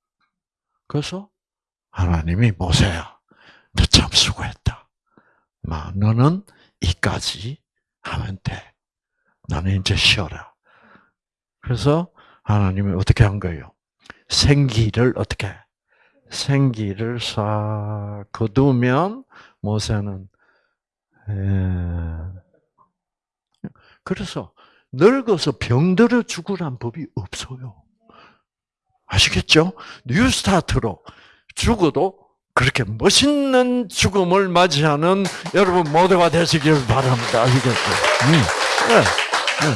그래서 하나님이 모세야 너 참 수고했다. 마 너는 이까지 하면 돼. 나는 이제 쉬어라. 그래서 하나님이 어떻게 한 거예요? 생기를 어떻게? 생기를 싹 거두면 모세는 그래서 늙어서 병들어 죽으란 법이 없어요. 아시겠죠? 뉴스타트로 죽어도 그렇게 멋있는 죽음을 맞이하는 여러분 모두가 되시길 바랍니다. 아시겠죠? 음. 네. 네.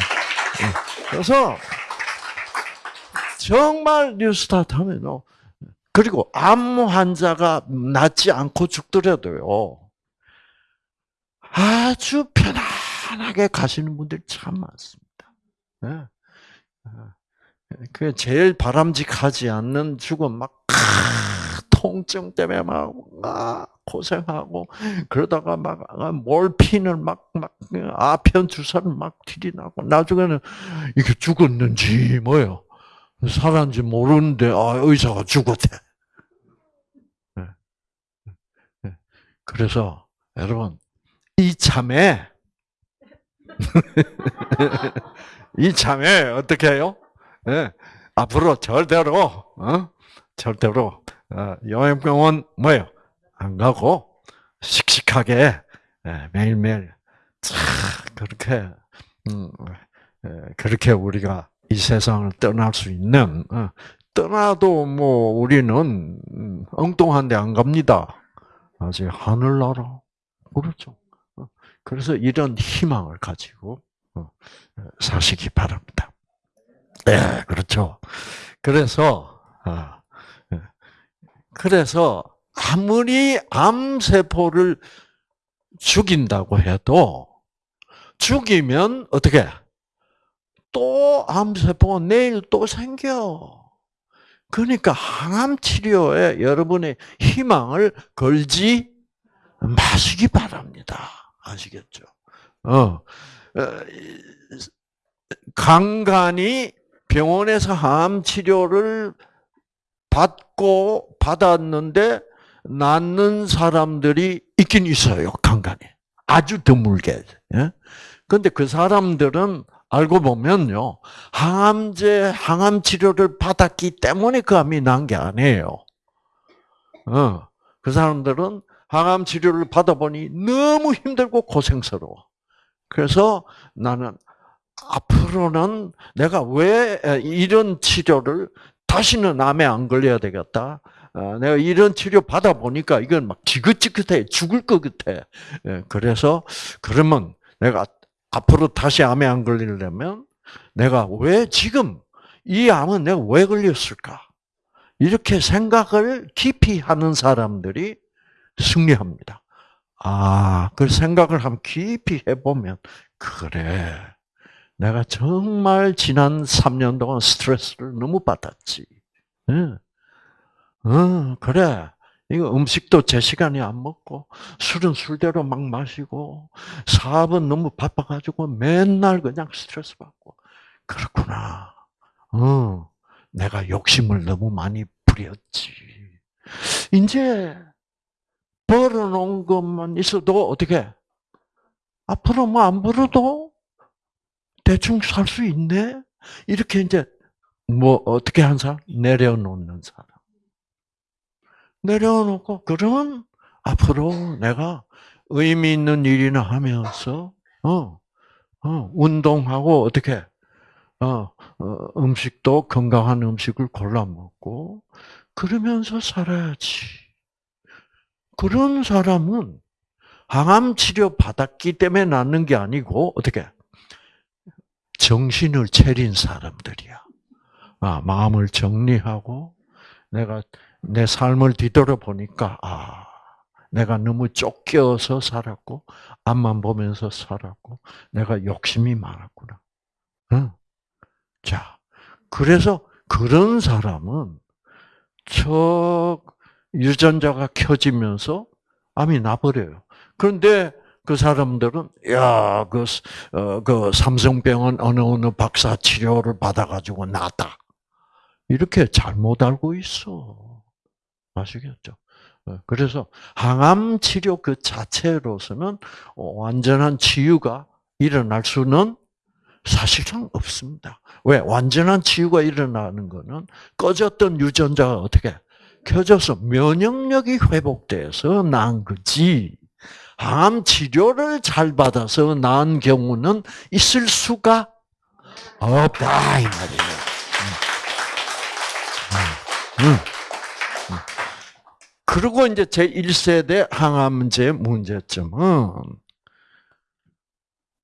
네. 그래서 정말 뉴스타트 하면 그리고 암 환자가 낫지 않고 죽더라도요. 아주 편안하게 가시는 분들이 참 많습니다. 네. 그 제일 바람직하지 않는 죽음 막 통증 때문에 막 고생하고 그러다가 막 몰핀을 막 막 아편 주사를 막 들이나고 나중에는 이게 죽었는지 뭐요 살았는지 모르는데 아 의사가 죽었대. 네. 네. 그래서 여러분 이 참에 <laughs> 이 참에 어떻게 해요? 네. 앞으로 절대로 어? 절대로 어, 여행병원 뭐요? 안 가고 씩씩하게 예, 매일매일 그렇게 음, 예, 그렇게 우리가 이 세상을 떠날 수 있는 어, 떠나도 뭐 우리는 음, 엉뚱한 데 안 갑니다. 아직 하늘나라 그렇죠. 어, 그래서 이런 희망을 가지고 사시기 바랍니다. 네, 그렇죠. 그래서 아, 그래서 아무리 암세포를 죽인다고 해도 죽이면 어떻게 또 암세포가 내일 또 생겨. 그러니까 항암 치료에 여러분의 희망을 걸지 마시기 바랍니다. 아시겠죠? 어, 어 간간히 병원에서 항암 치료를 받고 받았는데 낫는 사람들이 있긴 있어요. 간간히. 아주 드물게. 예? 근데 그 사람들은 알고 보면요. 항암제, 항암 치료를 받았기 때문에 그 암이 난 게 아니에요. 어. 그 사람들은 항암 치료를 받아보니 너무 힘들고 고생스러워. 그래서 나는 앞으로는 내가 왜 이런 치료를 다시는 암에 안 걸려야 되겠다. 어, 내가 이런 치료 받아 보니까 이건 막 지긋지긋해 죽을 것 같아. 예, 그래서 그러면 내가 앞으로 다시 암에 안 걸리려면 내가 왜 지금 이 암은 내가 왜 걸렸을까? 이렇게 생각을 깊이 하는 사람들이 승리합니다. 아, 그 생각을 한번 깊이 해보면, 그래. 내가 정말 지난 3년 동안 스트레스를 너무 받았지. 응. 응, 그래. 이거 음식도 제 시간에 안 먹고, 술은 술대로 막 마시고, 사업은 너무 바빠가지고 맨날 그냥 스트레스 받고. 그렇구나. 어, 내가 욕심을 너무 많이 부렸지. 이제 벌어놓은 것만 있어도 어떻게 앞으로 뭐 안 벌어도 대충 살 수 있네. 이렇게 이제 뭐 어떻게 한 사람 내려놓는 사람. 내려놓고 그러면 앞으로 내가 의미 있는 일이나 하면서 어, 어 운동하고 어떻게 어, 어, 음식도 건강한 음식을 골라 먹고 그러면서 살아야지. 그런 사람은 항암 치료 받았기 때문에 낫는 게 아니고 어떻게 정신을 차린 사람들이야. 아, 마음을 정리하고 내가 내 삶을 뒤돌아 보니까 아, 내가 너무 쫓겨서 살았고 앞만 보면서 살았고 내가 욕심이 많았구나. 응. 자, 그래서 그런 사람은 저 유전자가 켜지면서 암이 나버려요. 그런데 그 사람들은 야그 어, 그 삼성병원 어느 어느 박사 치료를 받아가지고 낫다 이렇게 잘못 알고 있어 아시겠죠? 어, 그래서 항암 치료 그 자체로서는 완전한 치유가 일어날 수는 사실상 없습니다. 왜? 완전한 치유가 일어나는 것은 꺼졌던 유전자가 어떻게 켜져서 면역력이 회복돼서 난 거지. 항암 치료를 잘 받아서 나은 경우는 있을 수가 없다 이 말이에요. 음. 음. 음. 그리고 이제 제 1세대 항암제 문제점은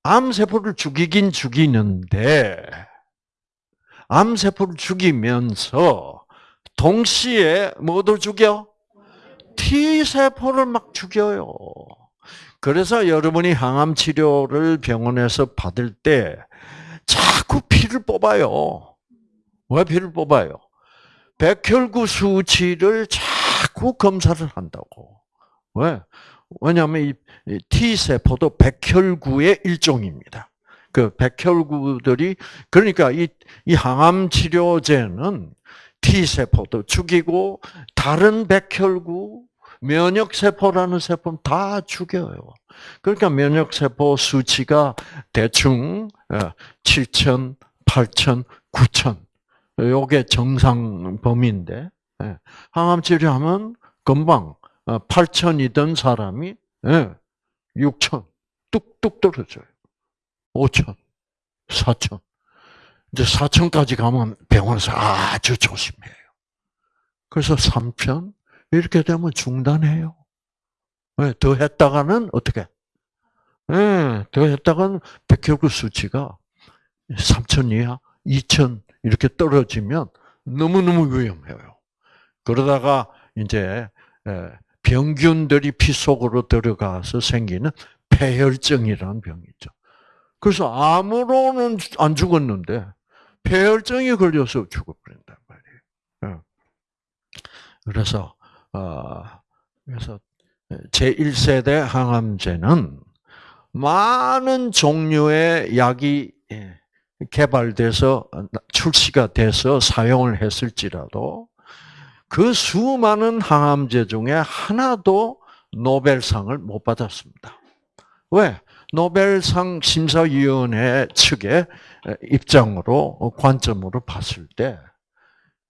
암세포를 죽이긴 죽이는데 암세포를 죽이면서 동시에 뭐도 죽여? T세포를 막 죽여요. 그래서 여러분이 항암 치료를 병원에서 받을 때 자꾸 피를 뽑아요. 왜 피를 뽑아요? 백혈구 수치를 자꾸 검사를 한다고. 왜? 왜냐하면 이 T세포도 백혈구의 일종입니다. 그 백혈구들이, 그러니까 이, 이 항암 치료제는 T세포도 죽이고, 다른 백혈구, 면역 세포라는 세포는 다 죽여요. 그러니까 면역 세포 수치가 대충 7천, 8천, 9천. 요게 정상 범위인데, 예. 항암 치료하면 금방 8천이던 어, 사람이 6천 예, 뚝뚝 떨어져요. 5천, 4천. 이제 4천까지 가면 병원에서 아주 조심해요. 그래서 3천 이렇게 되면 중단해요. 네, 더 했다가는 어떻게? 네, 더 했다가는 백혈구 수치가 3천 이하, 2천 이렇게 떨어지면 너무너무 위험해요. 그러다가 이제 병균들이 피 속으로 들어가서 생기는 폐혈증이라는 병이 죠 그래서 암으로는 안 죽었는데 폐혈증이 걸려서 죽어버린단 말이에요. 그래서 어, 그래서 제 1세대 항암제는 많은 종류의 약이 예, 개발돼서 출시가 돼서 사용을 했을지라도 그 수많은 항암제 중에 하나도 노벨상을 못 받았습니다. 왜? 노벨상 심사위원회 측의 입장으로 관점으로 봤을 때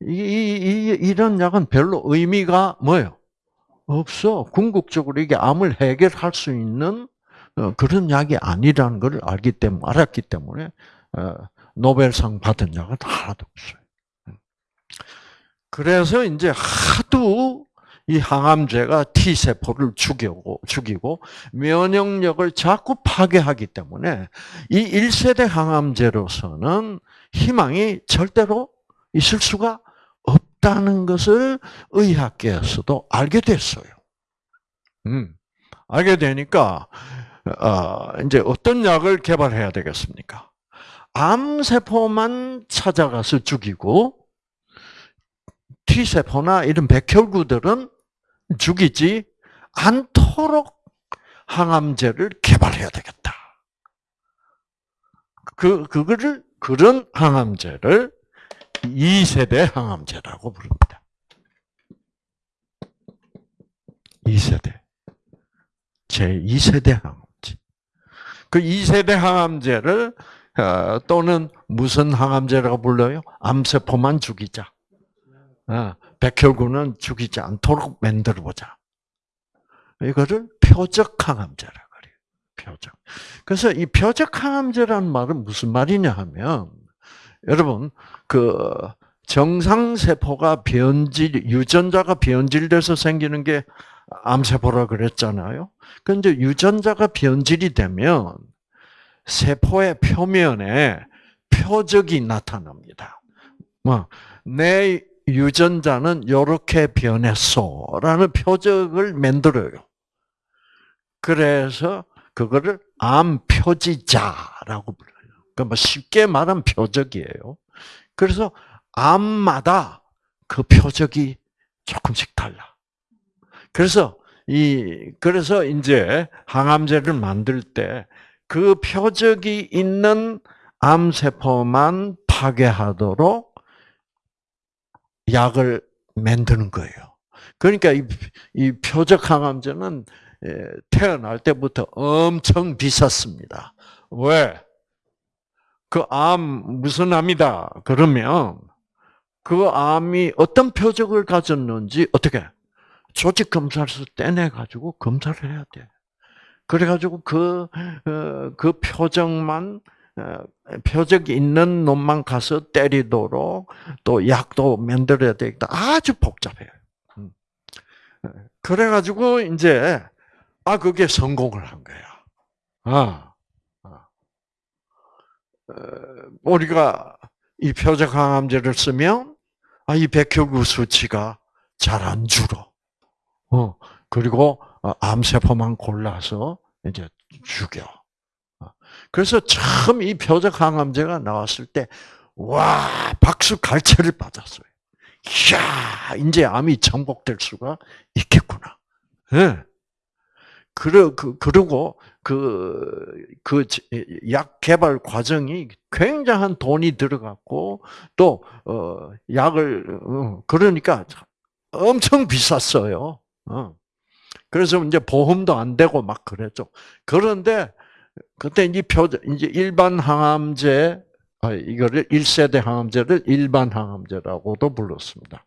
이, 이, 이런 약은 별로 의미가 뭐예요? 없어. 궁극적으로 이게 암을 해결할 수 있는 어, 그런 약이 아니라는 걸 알기 때문에 알았기 때문에 어, 노벨상 받은 약은 하나도 없어요. 그래서 이제 하도 이 항암제가 T세포를 죽이고, 죽이고, 면역력을 자꾸 파괴하기 때문에 이 1세대 항암제로서는 희망이 절대로 있을 수가 없다는 것을 의학계에서도 알게 됐어요. 음, 알게 되니까 어, 이제 어떤 약을 개발해야 되겠습니까? 암 세포만 찾아가서 죽이고 T 세포나 이런 백혈구들은 죽이지 않도록 항암제를 개발해야 되겠다. 그 그거를 그런 항암제를 2세대 항암제라고 부릅니다. 2세대. 제2세대 항암제. 그 2세대 항암제를 어, 또는 무슨 항암제라고 불러요? 암세포만 죽이자. 어, 백혈구는 죽이지 않도록 만들어 보자. 이거를 표적 항암제라 그래요. 표적. 그래서 이 표적 항암제라는 말은 무슨 말이냐 하면 여러분 그 정상 세포가 변질 유전자가 변질돼서 생기는 게 암세포라 그랬잖아요. 그런데 유전자가 변질이 되면 세포의 표면에 표적이 나타납니다. 뭐 내 유전자는 이렇게 변했어라는 표적을 만들어요. 그래서 그거를 암 표지자라고 불러요. 그러니까 쉽게 말하면 표적이에요. 그래서 암마다 그 표적이 조금씩 달라. 그래서 이 그래서 이제 항암제를 만들 때 그 표적이 있는 암 세포만 파괴하도록 약을 만드는 거예요. 그러니까 이, 이 표적 항암제는 태어날 때부터 엄청 비쌌습니다. 왜? 그 암 무슨 암이다 그러면 그 암이 어떤 표적을 가졌는지 어떻게 조직 검사에서 떼내 가지고 검사를 해야 돼. 그래 가지고 그그 어, 그 표적만 어, 표적 있는 놈만 가서 때리도록 또 약도 만들어야 되겠다. 아주 복잡해요. 음. 그래 가지고 이제 아 그게 성공을 한 거야. 아, 아. 어, 우리가 이 표적 항암제를 쓰면 아 이 백혈구 수치가 잘 안 줄어. 어 그리고 암세포만 골라서 이제 죽여. 그래서 처음 이 표적 항암제가 나왔을 때, 와, 박수 갈채를 받았어요. 이야, 이제 암이 정복될 수가 있겠구나. 네. 그러, 그, 그리고 그, 그, 약 개발 과정이 굉장한 돈이 들어갔고, 또, 어, 약을, 어, 그러니까 엄청 비쌌어요. 어. 그래서 이제 보험도 안 되고 막 그랬죠. 그런데 그때 이제 표, 이제 일반 항암제, 아, 이거를 1세대 항암제를 일반 항암제라고도 불렀습니다.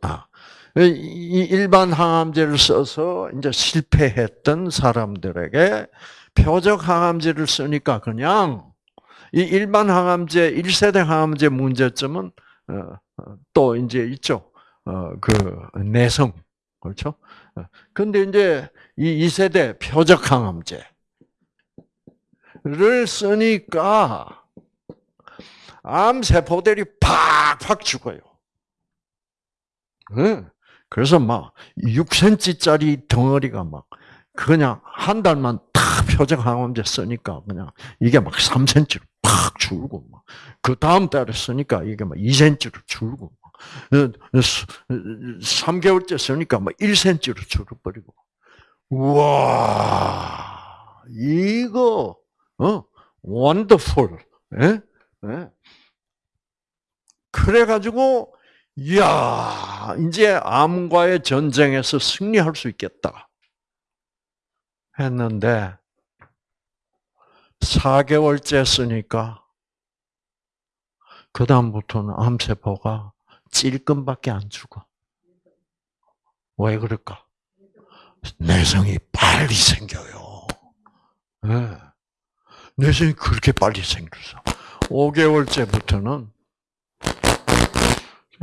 아, 이 일반 항암제를 써서 이제 실패했던 사람들에게 표적 항암제를 쓰니까 그냥 이 일반 항암제, 1세대 항암제 문제점은 어, 어, 또 이제 있죠. 어, 그 내성. 그렇죠? 근데 이제 이 2세대 표적 항암제. 를 쓰니까 암 세포들이 팍팍 죽어요. 그래서 막 6cm짜리 덩어리가 막 그냥 한 달만 다 표적 항암제 쓰니까 그냥 이게 막 3cm로 팍 줄고 막 그 다음 달에 쓰니까 이게 막 2cm로 줄고 막 3개월째 쓰니까 막 1cm로 줄어버리고 우와 이거 어, wonderful. 예? 예? 그래가지고, 이야, 이제 암과의 전쟁에서 승리할 수 있겠다. 했는데, 4개월째 쓰니까, 그다음부터는 암세포가 찔끔밖에 안 죽어. 왜 그럴까? 내성이 빨리 생겨요. 네. 내성이 그렇게 빨리 생겼어. 5개월째부터는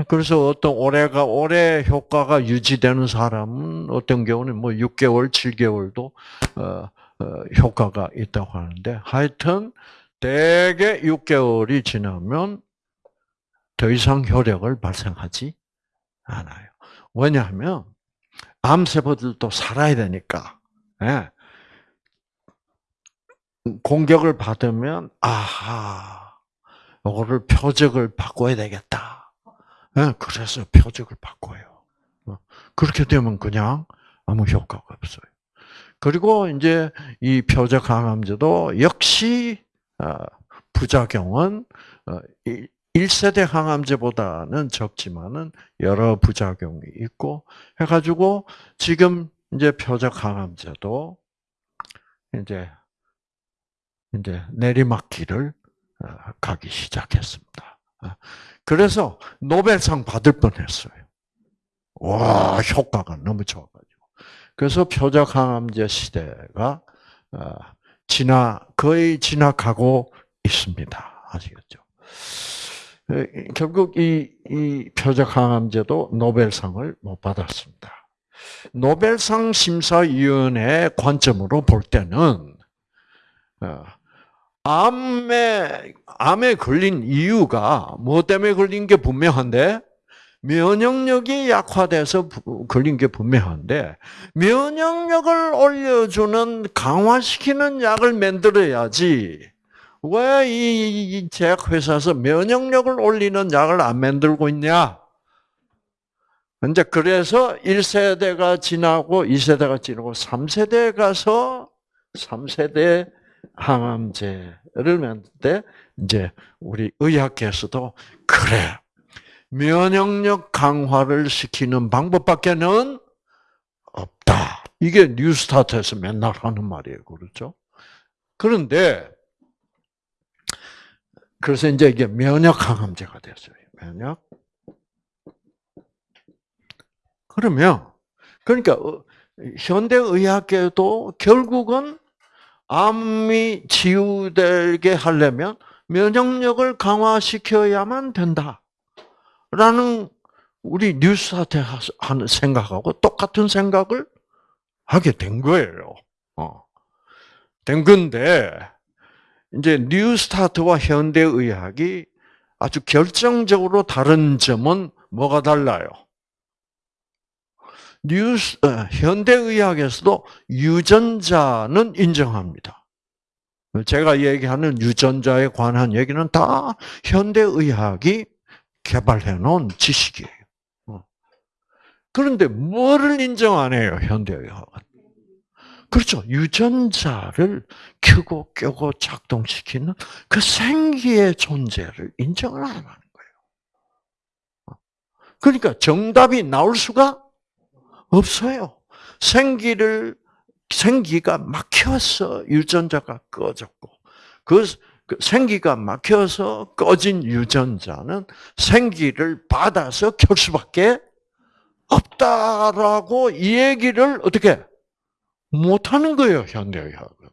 그래서 어떤 오래가 오래 효과가 유지되는 사람은 어떤 경우는 뭐 6개월, 7개월도 어, 어, 효과가 있다고 하는데 하여튼 대개 6개월이 지나면 더 이상 효력을 발생하지 않아요. 왜냐하면 암세포들도 살아야 되니까. 예. 공격을 받으면 아하, 이거를 표적을 바꿔야 되겠다. 예, 그래서 표적을 바꿔요. 어, 그렇게 되면 그냥 아무 효과가 없어요. 그리고 이제 이 표적 항암제도 역시 어, 부작용은 1세대 어, 항암제보다는 적지만은 여러 부작용이 있고 해가지고 지금 이제 표적 항암제도 이제 이제 내리막길을 어, 가기 시작했습니다. 그래서 노벨상 받을 뻔했어요. 와 효과가 너무 좋아가지고. 그래서 표적 항암제 시대가 지나 거의 지나가고 있습니다. 아시겠죠? 결국 이, 이 표적 항암제도 노벨상을 못 받았습니다. 노벨상 심사위원회 관점으로 볼 때는 어, 암에 암에 걸린 이유가 뭐 때문에 걸린 게 분명한데 면역력이 약화돼서 걸린 게 분명한데 면역력을 올려주는 강화시키는 약을 만들어야지 왜 이 제약회사에서 면역력을 올리는 약을 안 만들고 있냐? 이제 그래서 1세대가 지나고 2세대가 지나고 3세대에 가서 3세대 항암제를 때 이제 우리 의학계에서도 그래 면역력 강화를 시키는 방법밖에는 없다. 이게 뉴스타트에서 맨날 하는 말이에요. 그렇죠? 그런데 그래서 이제 이게 면역 항암제가 됐어요. 면역. 그러면 그러니까 어, 현대 의학계도 결국은 암이 치유되게 하려면 면역력을 강화시켜야만 된다. 라는 우리 뉴스한테 하는 생각하고 똑같은 생각을 하게 된 거예요. 어. 된 건데, 이제 뉴스타트와 현대의학이 아주 결정적으로 다른 점은 뭐가 달라요? 뉴스, 어, 현대의학에서도 유전자는 인정합니다. 제가 얘기하는 유전자에 관한 얘기는 다 현대의학이 개발해 놓은 지식이에요. 어. 그런데 뭐를 인정 안 해요, 현대의학은? 그렇죠. 유전자를 켜고 껴고 작동시키는 그 생기의 존재를 인정을 안 하는 거예요. 어. 그러니까 정답이 나올 수가 없어요. 생기를 생기가 막혀서 유전자가 꺼졌고 그그 생기가 막혀서 꺼진 유전자는 생기를 받아서 켤 수밖에 없다라고 이 얘기를 어떻게 못하는 거예요 현대의학은.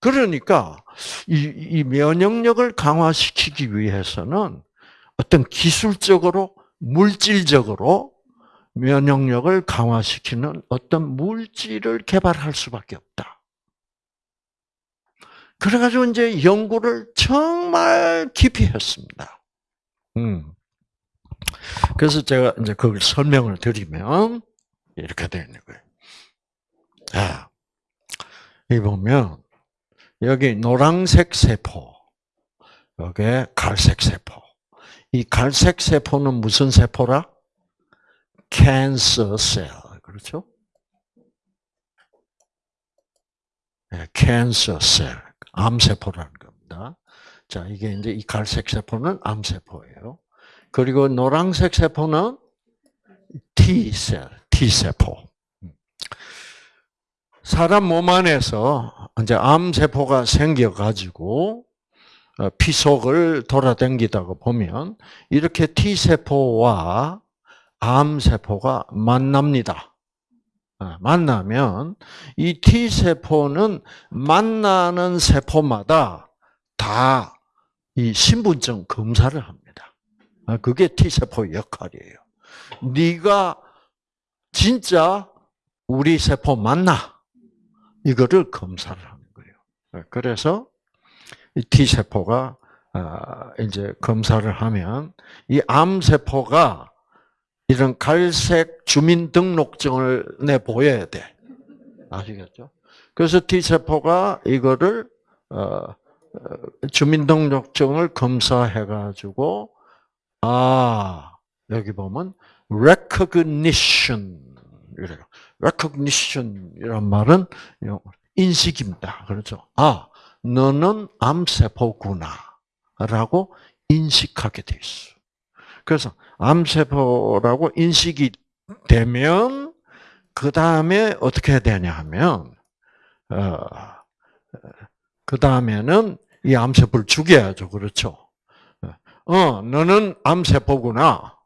그러니까 이, 이 면역력을 강화시키기 위해서는 어떤 기술적으로 물질적으로 면역력을 강화시키는 어떤 물질을 개발할 수밖에 없다. 그래가지고 이제 연구를 정말 깊이 했습니다. 음. 그래서 제가 이제 그걸 설명을 드리면 이렇게 되는 거예요. 자, 이 보면 여기 노란색 세포, 여기 갈색 세포. 이 갈색 세포는 무슨 세포라? 캔서 셀. 그렇죠? 네, 캔서 셀. 암세포라는 겁니다. 자, 이게 이제 이 갈색 세포는 암세포예요. 그리고 노란색 세포는 T셀, T세포. 사람 몸 안에서 이제 암세포가 생겨가지고 어, 피 속을 돌아다니다가 보면 이렇게 T세포와 암세포가 만납니다. 아, 만나면 이 T세포는 만나는 세포마다 다 이 신분증 검사를 합니다. 아, 그게 T세포 역할이에요. 네가 진짜 우리 세포 맞나? 이거를 검사를 하는 거예요. 아, 그래서 T세포가 이제 검사를 하면 이 암세포가 이런 갈색 주민등록증을 내 보여야 돼. 아시겠죠? 그래서 T세포가 이거를 어, 주민등록증을 검사해가지고 아 여기 보면 recognition 이래요. recognition이란 말은 인식입니다. 그렇죠? 아 너는 암세포구나라고 인식하게 돼 있어. 그래서 암세포라고 인식이 되면 그 다음에 어떻게 해야 되냐 하면 어, 그 다음에는 이 암세포를 죽여야죠. 그렇죠? 어, 너는 암세포구나.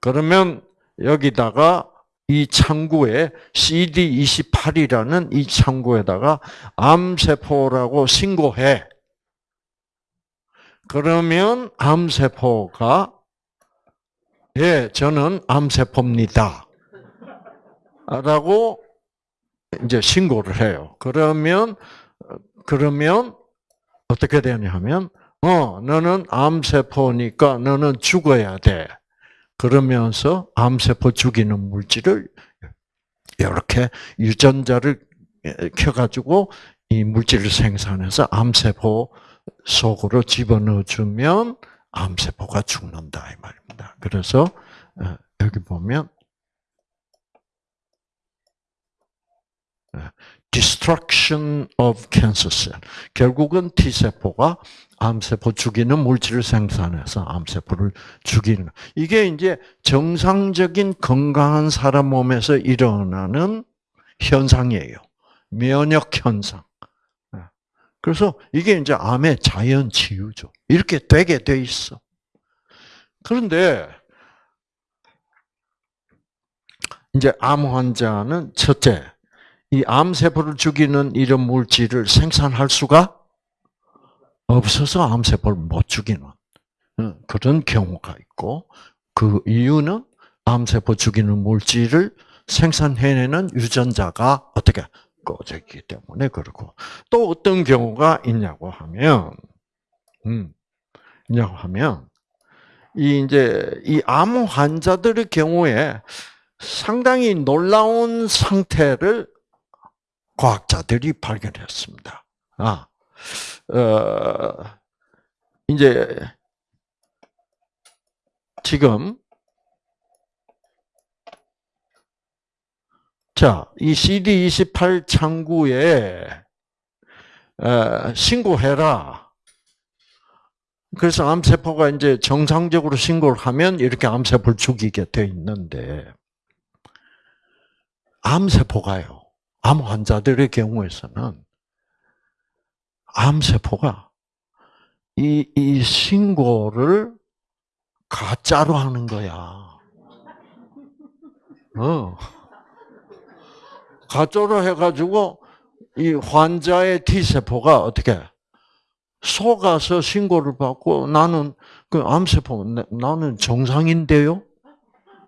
그러면 여기다가 이 창구에 CD28이라는 이 창구에다가 암세포라고 신고해. 그러면 암세포가 예, 저는 암세포입니다. 라고 이제 신고를 해요. 그러면 그러면 어떻게 되냐 하면 어, 너는 암세포니까 너는 죽어야 돼. 그러면서 암세포 죽이는 물질을 이렇게 유전자를 켜가지고 이 물질을 생산해서 암세포 속으로 집어넣어주면 암세포가 죽는다 이 말입니다. 그래서 어, 여기 보면 어, destruction of cancer cell. 결국은 T세포가 암세포 죽이는 물질을 생산해서 암세포를 죽이는. 이게 이제 정상적인 건강한 사람 몸에서 일어나는 현상이에요. 면역 현상. 그래서 이게 이제 암의 자연 치유죠. 이렇게 되게 돼 있어. 그런데 이제 암 환자는 첫째, 이 암세포를 죽이는 이런 물질을 생산할 수가 없어서 암세포를 못 죽이는 어, 그런 경우가 있고 그 이유는 암세포 죽이는 물질을 생산해내는 유전자가 어떻게 꺼져 있기 때문에 그렇고 또 어떤 경우가 있냐고 하면 음 있냐고 하면 이 이제 이 암 환자들의 경우에 상당히 놀라운 상태를 과학자들이 발견했습니다. 아, 어, 이제 지금 자, 이 CD28 창구에 어, 신고해라. 그래서 암세포가 이제 정상적으로 신고를 하면 이렇게 암세포를 죽이게 돼 있는데 암세포가요. 암 환자들의 경우에서는 암세포가 이, 이 신고를 가짜로 하는 거야. 어. 가짜로 해가지고 이 환자의 T세포가 어떻게 속아서 신고를 받고 나는 그 암세포 나는 정상인데요?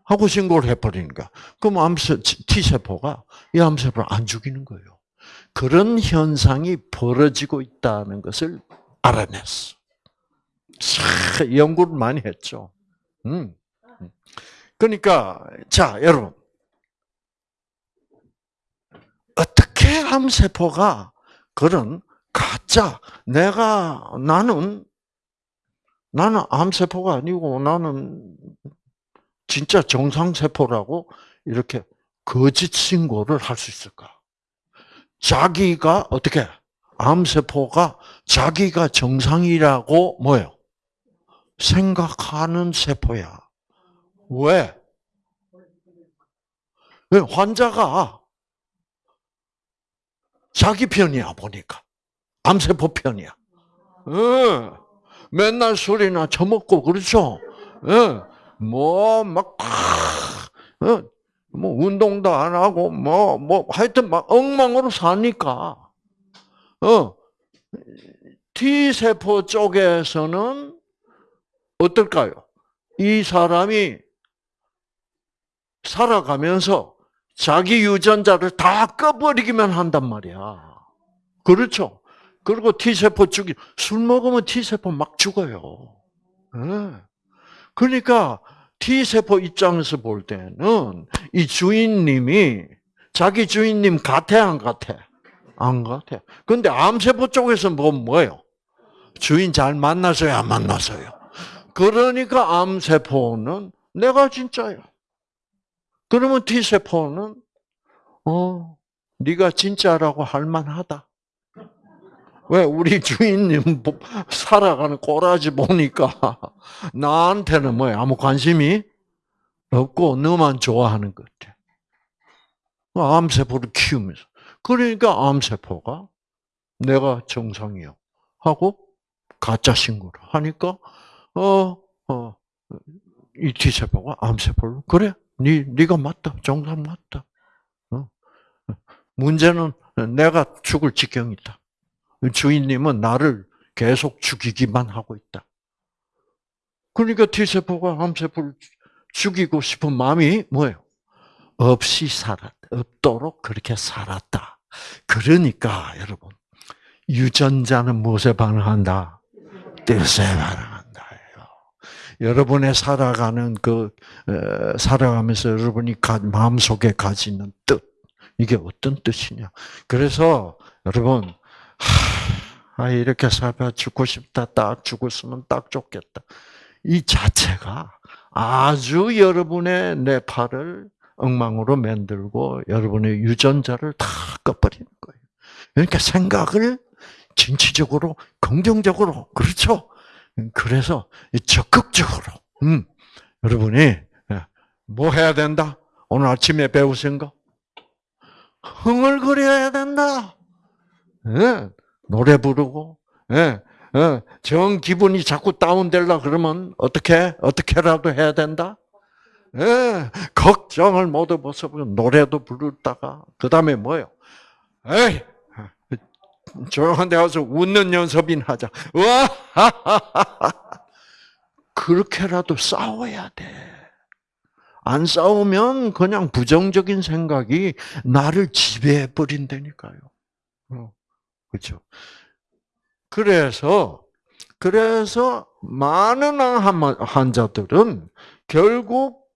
하고 신고를 해버리니까. 그럼 암세, T세포가 이 암세포를 안 죽이는 거예요. 그런 현상이 벌어지고 있다는 것을 알아냈어. 참, 연구를 많이 했죠. 음. 그러니까, 자, 여러분. 어떻게 암세포가 그런 가짜, 내가, 나는, 나는 암세포가 아니고 나는 진짜 정상세포라고 이렇게 거짓 신고를 할 수 있을까? 자기가 어떻게 암세포가 자기가 정상이라고 뭐요? 생각하는 세포야. 왜? 왜 환자가 자기 편이야 보니까 암세포 편이야. 응. 맨날 술이나 처먹고 그렇죠. 응. 뭐막 어, 뭐 운동도 안 하고 뭐뭐 뭐 하여튼 막 엉망으로 사니까 어 T 세포 쪽에서는 어떨까요? 이 사람이 살아가면서 자기 유전자를 다 꺼버리기만 한단 말이야. 그렇죠? 그리고 T세포 죽이, 술 먹으면 T세포 막 죽어요. 네. 그러니까 T세포 입장에서 볼 때는 이 주인님이 자기 주인님 같아 안 같아? 안 같아. 근데 암세포 쪽에서 뭐 뭐예요? 주인 잘 만나서요, 안 만나서요? 그러니까 암세포는 내가 진짜야. 그러면 T세포는 어, 네가 진짜라고 할 만하다. 왜 우리 <laughs> 주인님 살아가는 꼬라지 보니까 <laughs> 나한테는 뭐야 아무 관심이 없고 너만 좋아하는 것 같아. 암세포를 키우면서 그러니까 암세포가 내가 정상이요 하고 가짜 신고를 하니까 어어 이 T세포가 암세포를 그래 네 네가 맞다 정상 맞다. 어. 문제는 내가 죽을 지경이다. 주인님은 나를 계속 죽이기만 하고 있다. 그러니까 T세포가 암세포를 죽이고 싶은 마음이 뭐예요? 없이 살았, 없도록 그렇게 살았다. 그러니까 여러분 유전자는 무엇에 반응한다? 뜻에 반응한다. 여러분의 살아가는 그 살아가면서 여러분이 마음 속에 가지는 뜻 이게 어떤 뜻이냐? 그래서 여러분 하, 아, 이렇게 살아 죽고 싶다. 딱 죽었으면 딱 좋겠다. 이 자체가 아주 여러분의 뇌파를 엉망으로 만들고 여러분의 유전자를 다 꺼버리는 거예요. 그러니까 생각을 진취적으로, 긍정적으로, 그렇죠? 그래서 적극적으로, 음, 여러분이 예, 뭐 해야 된다? 오늘 아침에 배우신 거? 흥얼거려야 된다. 예, 노래 부르고, 예, 예, 정 기분이 자꾸 다운될라 그러면 어떻게 어떻게라도 해야 된다. 예, 걱정을 모두 벗어버리고 노래도 부르다가 그 다음에 뭐요? 에이, 조용한 데 가서 웃는 연습이나 하자. 와, <laughs> 그렇게라도 싸워야 돼. 안 싸우면 그냥 부정적인 생각이 나를 지배해 버린다니까요. 어. 그렇죠? 그래서 그래서 많은 환자들은 결국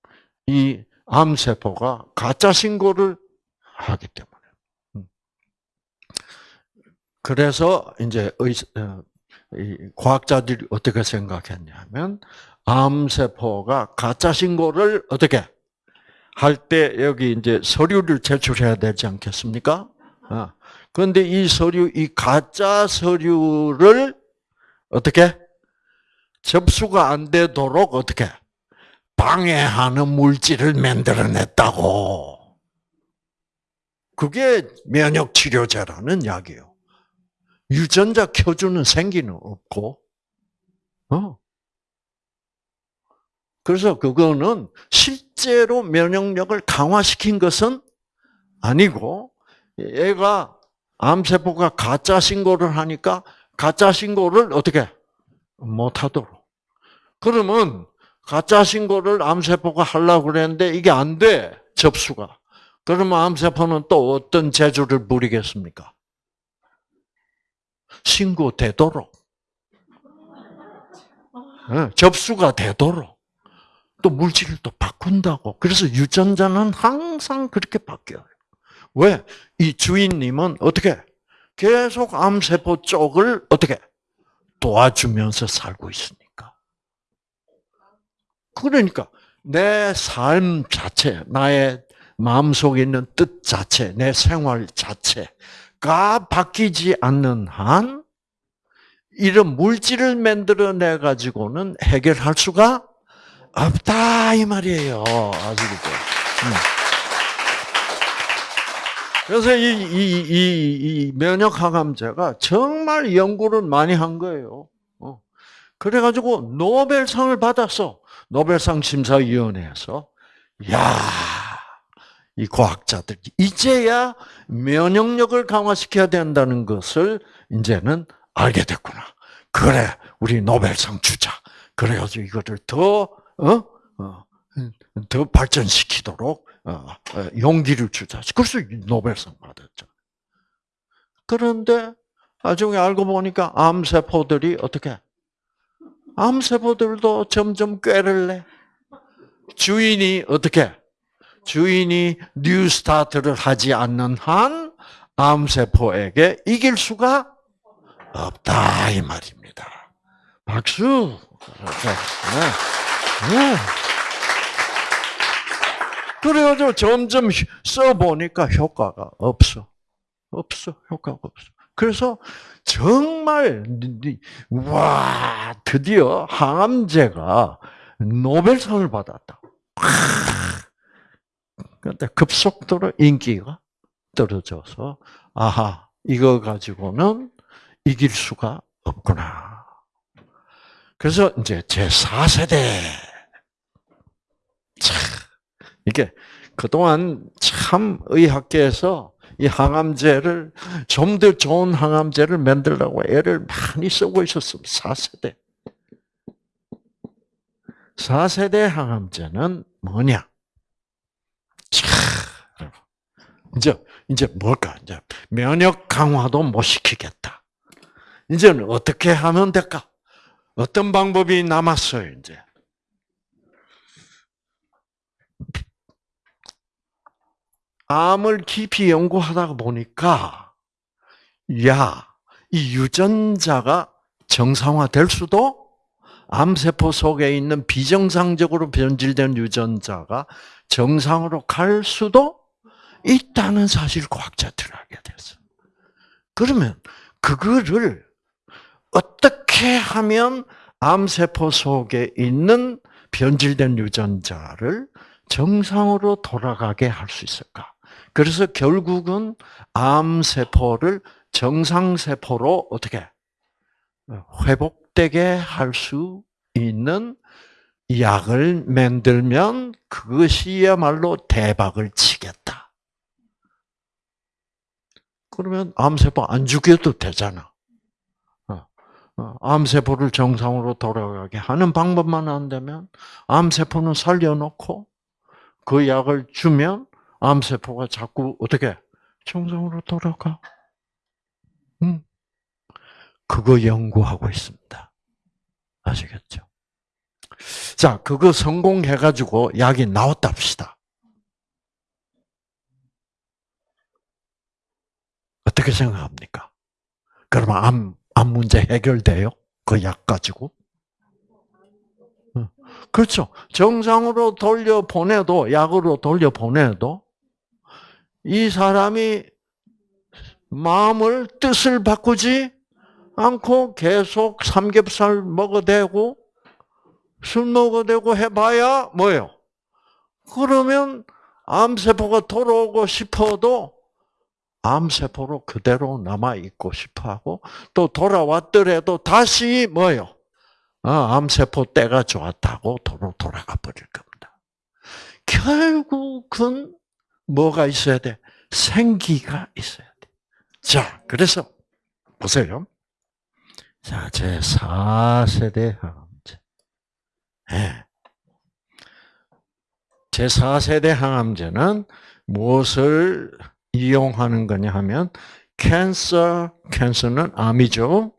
이 암세포가 가짜 신고를 하기 때문에. 음. 그래서 이제 의, 어, 과학자들이 어떻게 생각했냐면 암세포가 가짜 신고를 어떻게 할 때 여기 이제 서류를 제출해야 되지 않겠습니까? 어. 그런데 이 서류, 이 가짜 서류를 어떻게 접수가 안 되도록 어떻게 방해하는 물질을 만들어냈다고. 그게 면역 치료제라는 약이에요. 유전자 켜주는 생기는 없고, 어. 그래서 그거는 실제로 면역력을 강화시킨 것은 아니고, 얘가 암세포가 가짜 신고를 하니까 가짜 신고를 어떻게 못하도록. 그러면 가짜 신고를 암세포가 하려고 그랬는데 이게 안 돼. 접수가. 그러면 암세포는 또 어떤 재주를 부리겠습니까? 신고되도록. 네, 접수가 되도록. 또 물질을 또 바꾼다고. 그래서 유전자는 항상 그렇게 바뀌어요. 왜? 이 주인님은 어떻게? 계속 암세포 쪽을 어떻게? 도와주면서 살고 있으니까. 그러니까 내 삶 자체, 나의 마음속에 있는 뜻 자체, 내 생활 자체 가 바뀌지 않는 한 이런 물질을 만들어내 가지고는 해결할 수가 없다 이 말이에요. 아시겠죠? 음. 그래서 이, 이, 이, 이 면역 항암제가 정말 연구를 많이 한 거예요. 어. 그래가지고 노벨상을 받았어. 노벨상 심사위원회에서. 야, 이 과학자들이 이제야 면역력을 강화시켜야 된다는 것을 이제는 알게 됐구나. 그래, 우리 노벨상 주자. 그래가지고 이거를 더, 어? 어, 더 발전시키도록 어, 어, 용기를 주자. 그래서 노벨상 받았죠. 그런데 나중에 알고 보니까 암세포들이 어떻게? 암세포들도 점점 꾀를 내. 주인이 어떻게? 주인이 New Start를 하지 않는 한 암세포에게 이길 수가 없다 이 말입니다. 박수. 네. 네. 그래가지고 점점 써보니까 효과가 없어. 없어. 효과가 없어. 그래서 정말 와 드디어 항암제가 노벨상을 받았다. 그런데 급속도로 인기가 떨어져서 아하 이거 가지고는 이길 수가 없구나. 그래서 이제 제 4세대 참 이게 그동안 참 의학계에서 이 항암제를 좀 더 좋은 항암제를 만들려고 애를 많이 쓰고 있었습니다. 4세대. 4세대 항암제는 뭐냐? 차, 이제 이제 뭘까? 이제 면역 강화도 못 시키겠다. 이제는 어떻게 하면 될까? 어떤 방법이 남았어요, 이제. 암을 깊이 연구하다 보니까, 야, 이 유전자가 정상화될 수도, 암세포 속에 있는 비정상적으로 변질된 유전자가 정상으로 갈 수도 있다는 사실 과학자들을 알게 됐어. 그러면 그거를 어떻게 하면 암세포 속에 있는 변질된 유전자를 정상으로 돌아가게 할 수 있을까? 그래서 결국은 암세포를 정상세포로 어떻게 회복되게 할 수 있는 약을 만들면 그것이야말로 대박을 치겠다. 그러면 암세포 안 죽여도 되잖아. 어, 어, 암세포를 정상으로 돌아가게 하는 방법만 안 되면 암세포는 살려놓고 그 약을 주면 암세포가 자꾸 어떻게 정상으로 돌아가. 음. 그거 연구하고 있습니다. 아시겠죠? 자, 그거 성공해가지고 약이 나왔다 합시다. 어떻게 생각합니까? 그러면 암, 암 문제 해결돼요? 그 약 가지고? 그렇죠. 정상으로 돌려보내도, 약으로 돌려보내도, 이 사람이 마음을, 뜻을 바꾸지 않고 계속 삼겹살 먹어대고, 술 먹어대고 해봐야 뭐예요? 그러면 암세포가 돌아오고 싶어도 암세포로 그대로 남아있고 싶어 하고, 또 돌아왔더라도 다시 뭐예요? 아, 암세포 때가 좋았다고 도로 돌아가 버릴 겁니다. 결국은 뭐가 있어야 돼? 생기가 있어야 돼. 자, 그래서 보세요. 자, 제 4세대 항암제. 네. 제 4세대 항암제는 무엇을 이용하는 거냐 하면 캔서, 캔서는 암이죠.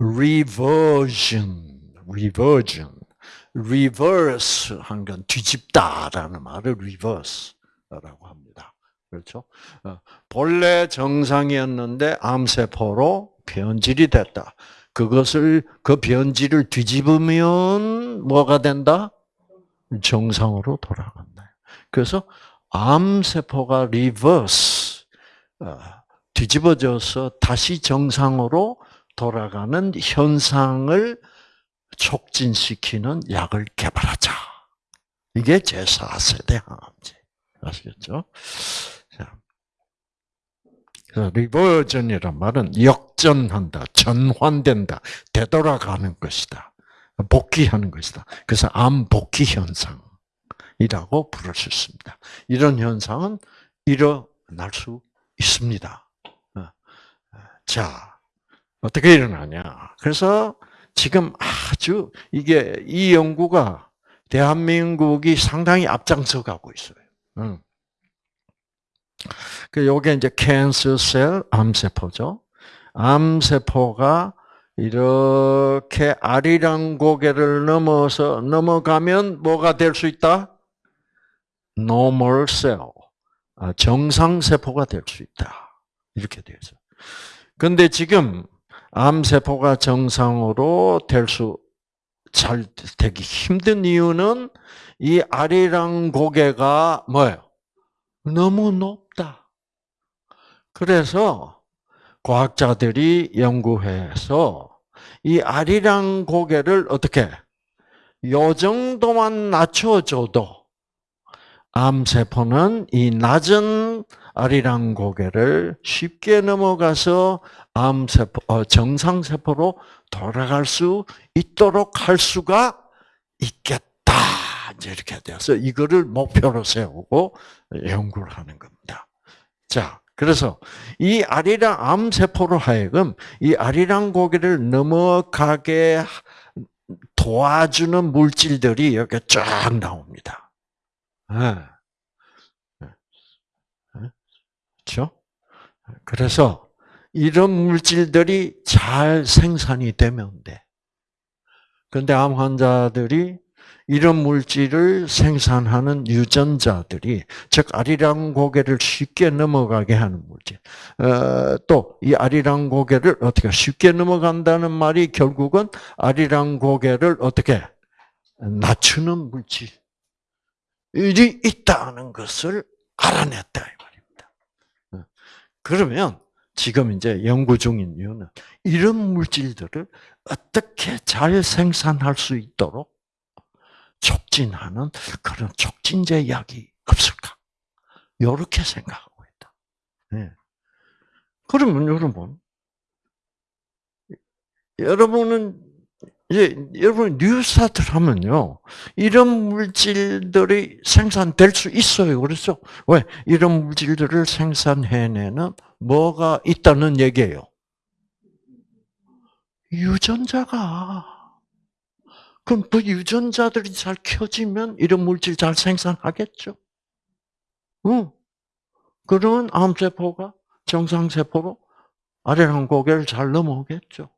reversion, reversion, reverse 한 건 뒤집다라는 말을 reverse라고 합니다. 그렇죠? 어, 본래 정상이었는데 암세포로 변질이 됐다. 그것을 그 변질을 뒤집으면 뭐가 된다? 정상으로 돌아간다. 그래서 암 세포가 reverse 어, 뒤집어져서 다시 정상으로 돌아가는 현상을 촉진시키는 약을 개발하자. 이게 제4세대 항암제. 아시겠죠? 자. 리버전이란 말은 역전한다, 전환된다, 되돌아가는 것이다. 복귀하는 것이다. 그래서 암 복귀 현상이라고 부를 수 있습니다. 이런 현상은 일어날 수 있습니다. 어. 자, 어떻게 일어나냐? 그래서 지금 아주 이게 이 연구가 대한민국이 상당히 앞장서 가고 있어요. 응. 그 요게 이제 캔서셀 암세포죠. 암세포가 이렇게 아리랑 고개를 넘어서 넘어가면 뭐가 될 수 있다? normal cell, 아, 정상 세포가 될 수 있다. 이렇게 되죠. 근데 지금 암 세포가 정상으로 될 수 잘 되기 힘든 이유는 이 아리랑 고개가 뭐예요? 너무 높다. 그래서 과학자들이 연구해서 이 아리랑 고개를 어떻게 요 정도만 낮춰줘도 암세포는 이 낮은 아리랑 고개를 쉽게 넘어가서 암세포, 어, 정상세포로 돌아갈 수 있도록 할 수가 있겠다. 이제 이렇게 돼서 이거를 목표로 세우고 연구를 하는 겁니다. 자, 그래서 이 아리랑 암세포로 하여금 이 아리랑 고개를 넘어가게 도와주는 물질들이 여기 쫙 나옵니다. 네. 그렇죠? 그래서 이런 물질들이 잘 생산이 되면 돼. 근데 암 환자들이 이런 물질을 생산하는 유전자들이 즉 아리랑 고개를 쉽게 넘어가게 하는 물질. 어, 또이 아리랑 고개를 어떻게 쉽게 넘어간다는 말이 결국은 아리랑 고개를 어떻게 낮추는 물질이 있다는 것을 알아냈다 이 말입니다. 어. 그러면 지금 이제 연구 중인 이유는 이런 물질들을 어떻게 잘 생산할 수 있도록 촉진하는 그런 촉진제 약이 없을까? 이렇게 생각하고 있다. 네. 그러면 여러분, 여러분은 이제 여러분 뉴스타트를 하면요 이런 물질들이 생산될 수 있어요. 그렇죠? 왜 이런 물질들을 생산해내는 뭐가 있다는 얘기예요. 유전자가 그럼 그 유전자들이 잘 켜지면 이런 물질 잘 생산하겠죠? 응. 그러면 암세포가 정상세포로 아래랑 고개를 잘 넘어오겠죠?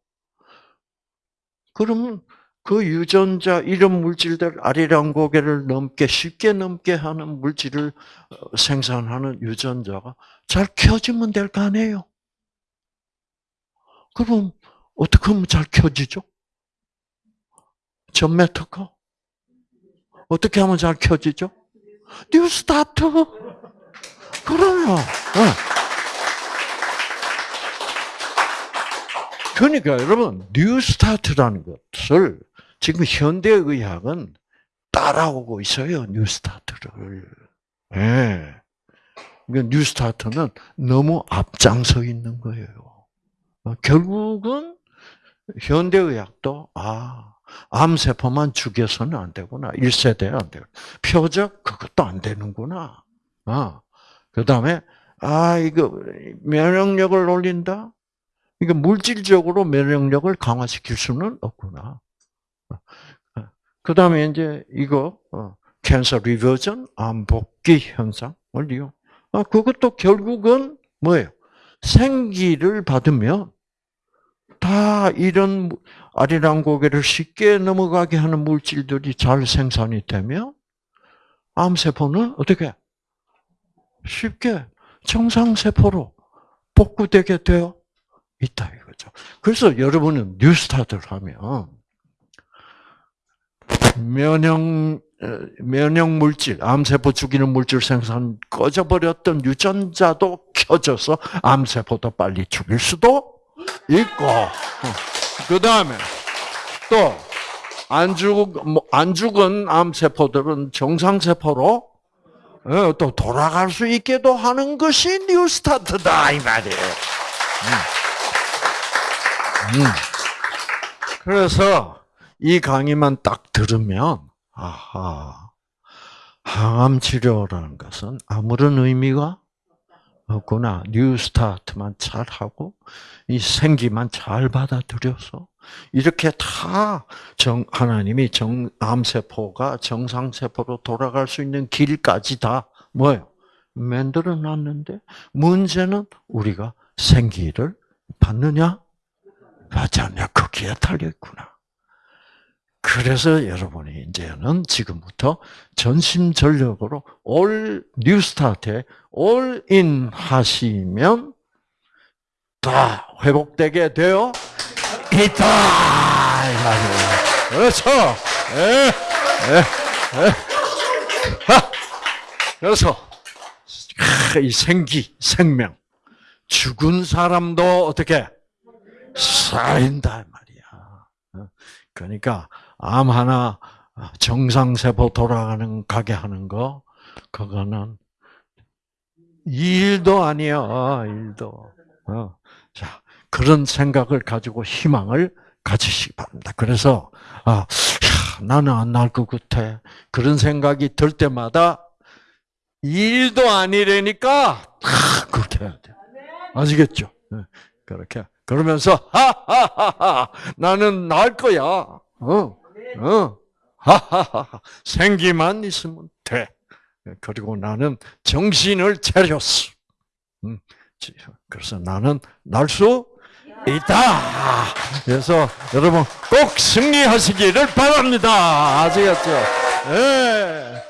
그러면 그 유전자 이런 물질들 아리랑 고개를 넘게 쉽게 넘게 하는 물질을 어, 생산하는 유전자가 잘 켜지면 될 거 아니에요. 그럼 어떻게 하면 잘 켜지죠? 전매 특허? 어떻게 하면 잘 켜지죠? New Start. 그럼요. 네. 그러니까 여러분 New Start라는 것을 지금 현대 의학은 따라오고 있어요. New Start를. 예. 네. 그러니까 New Start는 너무 앞장서 있는 거예요. 결국은 현대 의학도 아 암세포만 죽여서는 안 되구나. 1세대 안 되고. 표적, 그것도 안 되는구나. 아, 그 다음에, 아, 이거, 면역력을 올린다? 이거 물질적으로 면역력을 강화시킬 수는 없구나. 그 다음에 이제 이거, 캔서 리버전, 암복귀 현상을 이용. 아, 그것도 결국은 뭐예요? 생기를 받으면 다 이런 아리랑 고개를 쉽게 넘어가게 하는 물질들이 잘 생산이 되면 암세포는 어떻게 쉽게 정상세포로 복구되게 되어 있다 이거죠. 그래서 여러분은 뉴스타트를 하면 면역 면역 물질, 암세포 죽이는 물질 생산 꺼져버렸던 유전자도 켜져서 암세포도 빨리 죽일 수도 있고. 그 다음에 또 안 죽, 뭐, 안 죽은 암세포들은 정상세포로 어, 또 돌아갈 수 있게도 하는 것이 뉴스타트다 이 말이에요. 음. 음. 그래서 이 강의만 딱 들으면 아하 항암 치료라는 것은 아무런 의미가 없구나. 뉴스타트만 잘 하고 이 생기만 잘 받아들여서 이렇게 다 정, 하나님이 정, 암세포가 정상세포로 돌아갈 수 있는 길까지 다 뭐예요? 만들어 놨는데 문제는 우리가 생기를 받느냐? 받지 않냐? 거기에 달려 있구나. 그래서 여러분이 이제는 지금부터 전심전력으로 올 뉴스타트에 올인 하시면 다 회복되게 되어 있다. 그렇죠. 예, 예, 예. 하. 그래서 크, 이 생기, 생명, 죽은 사람도 어떻게 살인다 말이야. 어? 그러니까 암 하나 정상세포 돌아가는 가게 하는 거 그거는 일도 아니야 일도. 어. 자 그런 생각을 가지고 희망을 가지시기 바랍니다. 그래서 아 야, 나는 안 날 것 같아 그런 생각이 들 때마다 일도 아니라니까 아, 그렇게 해야 돼. 아시겠죠? 네, 그렇게 그러면서 하하하하 나는 날 거야. 어, 어, 하하하 생기만 있으면 돼. 그리고 나는 정신을 차렸어. 음, 그래서 나는 날 수 있다. 그래서 여러분 꼭 승리하시기를 바랍니다. 아시겠죠? 예.